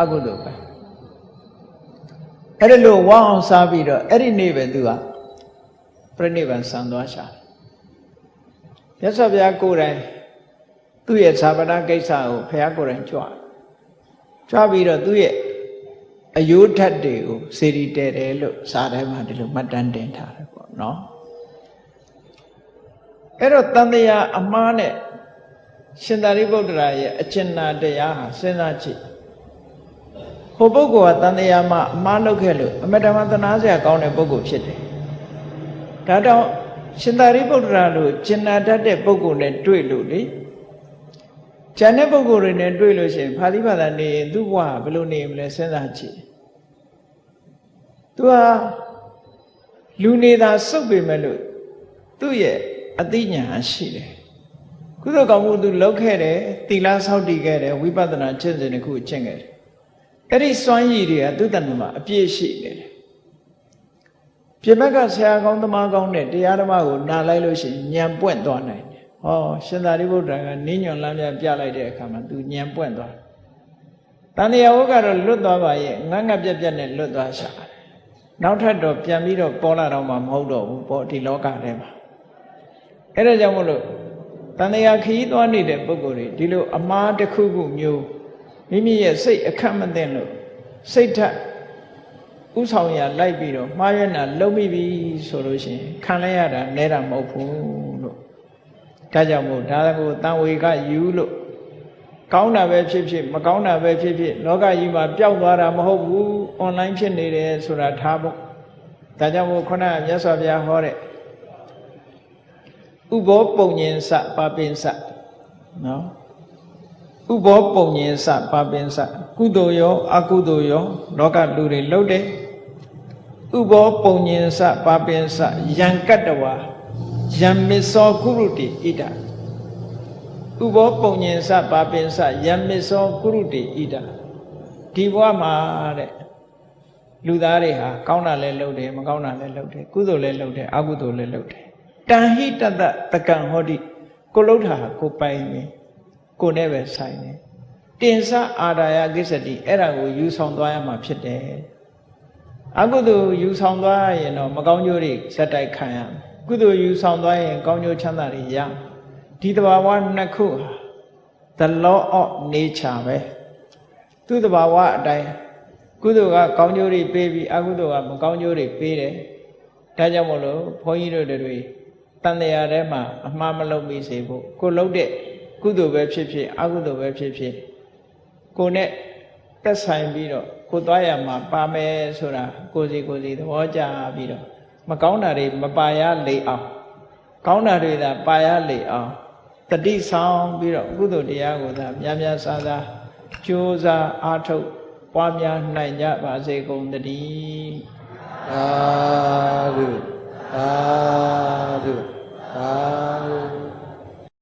[SPEAKER 1] အကုသိုလ်ပဲအဲ့ဒါလို့ဝအောင်စားပြီးတော့အဲ့ဒီနေ့ပဲသူကပြိဋိဘံဆံသွားရှာ မြတ်စွာဘုရားကိုယ်တိုင်သူ့ရဲ့ဇာပနာကိစ္စကိုဘုရားကိုယ်တိုင်ကြွကြွပြီးတော့သူ့ရဲ့အယိုးထက်တွေကိုစေရီတဲတယ်လို့စာထဲမှာဒီလိုမှတ်တမ်းတင်ထားတယ်ပေါ့နော်အဲ့တော့တန်တရားအမှားနဲ့ရှင်သာရိပုတ္တရာရဲ့အကျဉ်းနာတရားဟာစဉ်းစားကြည့်ဟိုပုဂ္ဂိုလ်ကတန်တရားမှာအမှားလုပ်ခဲ့လို့အမတမသနာစရာကောင်းတဲ့ပုဂ္ဂိုလ်ဖြစ်တယ်ဒါတော့ ရှင်သာရိပုတ္တရာလိုကျင်နာတတ်တဲ့ပုဂ္ဂိုလ်နဲ့တွေ့လို့လေကျန်တဲ့ပုဂ္ဂိုလ်တွေနဲ့တွေ့လို့ရှိရင်ဖာလိဘာသာနေရင်သူ့ဘဝဘယ်လိုနေမလဲစဉ်းစားကြည့်သူဟာလူနေတာစုပ်ပေမဲ့လို့သူ့ရဲ့အသိဉာဏ်ရှိတယ်ကုသိုလ်ကောင်းမှုသူလုပ်ခဲ့တယ်သီလဆောက်တည်ခဲ့တယ်ဝိပဿနာကျင့်စဉ်တစ်ခုကျင့်ခဲ့တယ်အဲ့ဒီစွမ်းရည်တွေကသူ့တဏ္ဍမှာအပြည့်ရှိနေတယ် ပြင်ဘက်ကဆရာကောင်းသမားကောင်းတဲ့တရားဓမ္မကိုနားလိုက်လို့ရှိရင်ဉာဏ်ပွင့်သွားနိုင်တယ်ဟောရှင်သာရိပုတ္တရာကနင်းညွန်လမ်းပြပြလိုက်တဲ့အခါမှာသူဉာဏ်ပွင့်သွားတန်တရားဝုကတော့လွတ်သွားပါရဲ့ငတ်ငတ်ပြက်ပြက်နဲ့လွတ်သွားရှာနောက်ထပ်တော့ပြန်ပြီးတော့ပေါ်လာတော့မှမဟုတ်တော့ဘူးပေါ့ဒီလောကထဲမှာအဲ့ဒါကြောင့်မို့လို့တန်တရားခရီးသွားနေတဲ့ပုဂ္ဂိုလ်တွေဒီလိုအမားတစ်ခုခုမျိုးမိမိရဲ့စိတ်အခက်မသိလို့စိတ်ထက် ဥဆောင်ရလိုက်ပြီးတော့မှားရနာလုံးမိပြီဆိုလို့ရှိရင်ခံလိုက်ရတာနဲတာမဟုတ်ဘူးလို့ဒါကြောင့်မို့ဒါကိုတန်ဝေကယူလို့ကောင်းတာပဲဖြစ်ဖြစ်မကောင်းတာပဲဖြစ်ဖြစ်လောကကြီးမှာပျောက်သွားတာမဟုတ်ဘူးအွန်လိုင်းဖြစ်နေတယ်ဆိုတာထားဖို့ဒါကြောင့်မို့ခုနကမြတ်စွာဘုရားဟောတဲ့ဥဘောပုံညင်စပါပင်စနော်ဥဘောပုံညင်စပါပင်စကုသိုလ်ရောအကုသိုလ်ရောလောကလူတွေလှုပ်တယ် ဥဘောပုံညင်စပါပင်စယံကတ္တဝါယံမစ္စောကုရုတိဣဒဥဘောပုံညင်စပါပင်စယံမစ္စောကုရုတိဣဒဒီဘဝမှာတဲ့လူသားတွေဟာကောင်းတာလည်းလုပ်တယ်မကောင်းတာလည်းလုပ်တယ်ကုသိုလ်လည်းလုပ်တယ်အကုသိုလ်လည်းလုပ်တယ်တန်ဟိတတတကံဟောတိကိုလှုပ်တာကိုပိုင်နေကိုနဲ့ပဲဆိုင်နေတင်စအာရာယကိစ္စတိအဲ့ဒါကိုယူဆောင်သွားရမှာဖြစ်တယ် အကုသိုလ်ယူဆောင်သွားရင်တော့မကောင်းကျိုးတွေစက်တိုက်ခံရကုသိုလ်ယူဆောင်သွားရင်ကောင်းကျိုးချမ်းသာတွေရဒီတဘာဝနှစ်ခုဟာ the law of nature ပဲသူ့တဘာဝအတိုင်းကုသိုလ်ကကောင်းကျိုးတွေပေးပြီးအကုသိုလ်ကမကောင်းကျိုးတွေပေးတယ်ဒါကြောင့်မို့လို့ဘုန်းကြီးတို့တွေတန်တရားထဲမှာအမှားမလုပ်မိစေဖို့ကိုလှုပ်တဲ့ကုသိုလ်ပဲဖြစ်ဖြစ်အကုသိုလ်ပဲဖြစ်ဖြစ်ကိုနဲ့သက်ဆိုင်ပြီးတော့ ကိုသွားရမှာပါမယ်ဆိုတာကိုစီကိုစီသဘောကျပြီးတော့မကောင်းတာတွေမပါရလေအောင်ကောင်းတာတွေသာပါရလေအောင်တတိဆောင်ပြီးတော့ကုသိုလ်တရားကိုသာများများစားစားကြိုးစားအားထုတ်ပွားများနိုင်ကြပါစေကုန်တည်းသာဓုသာဓုသာ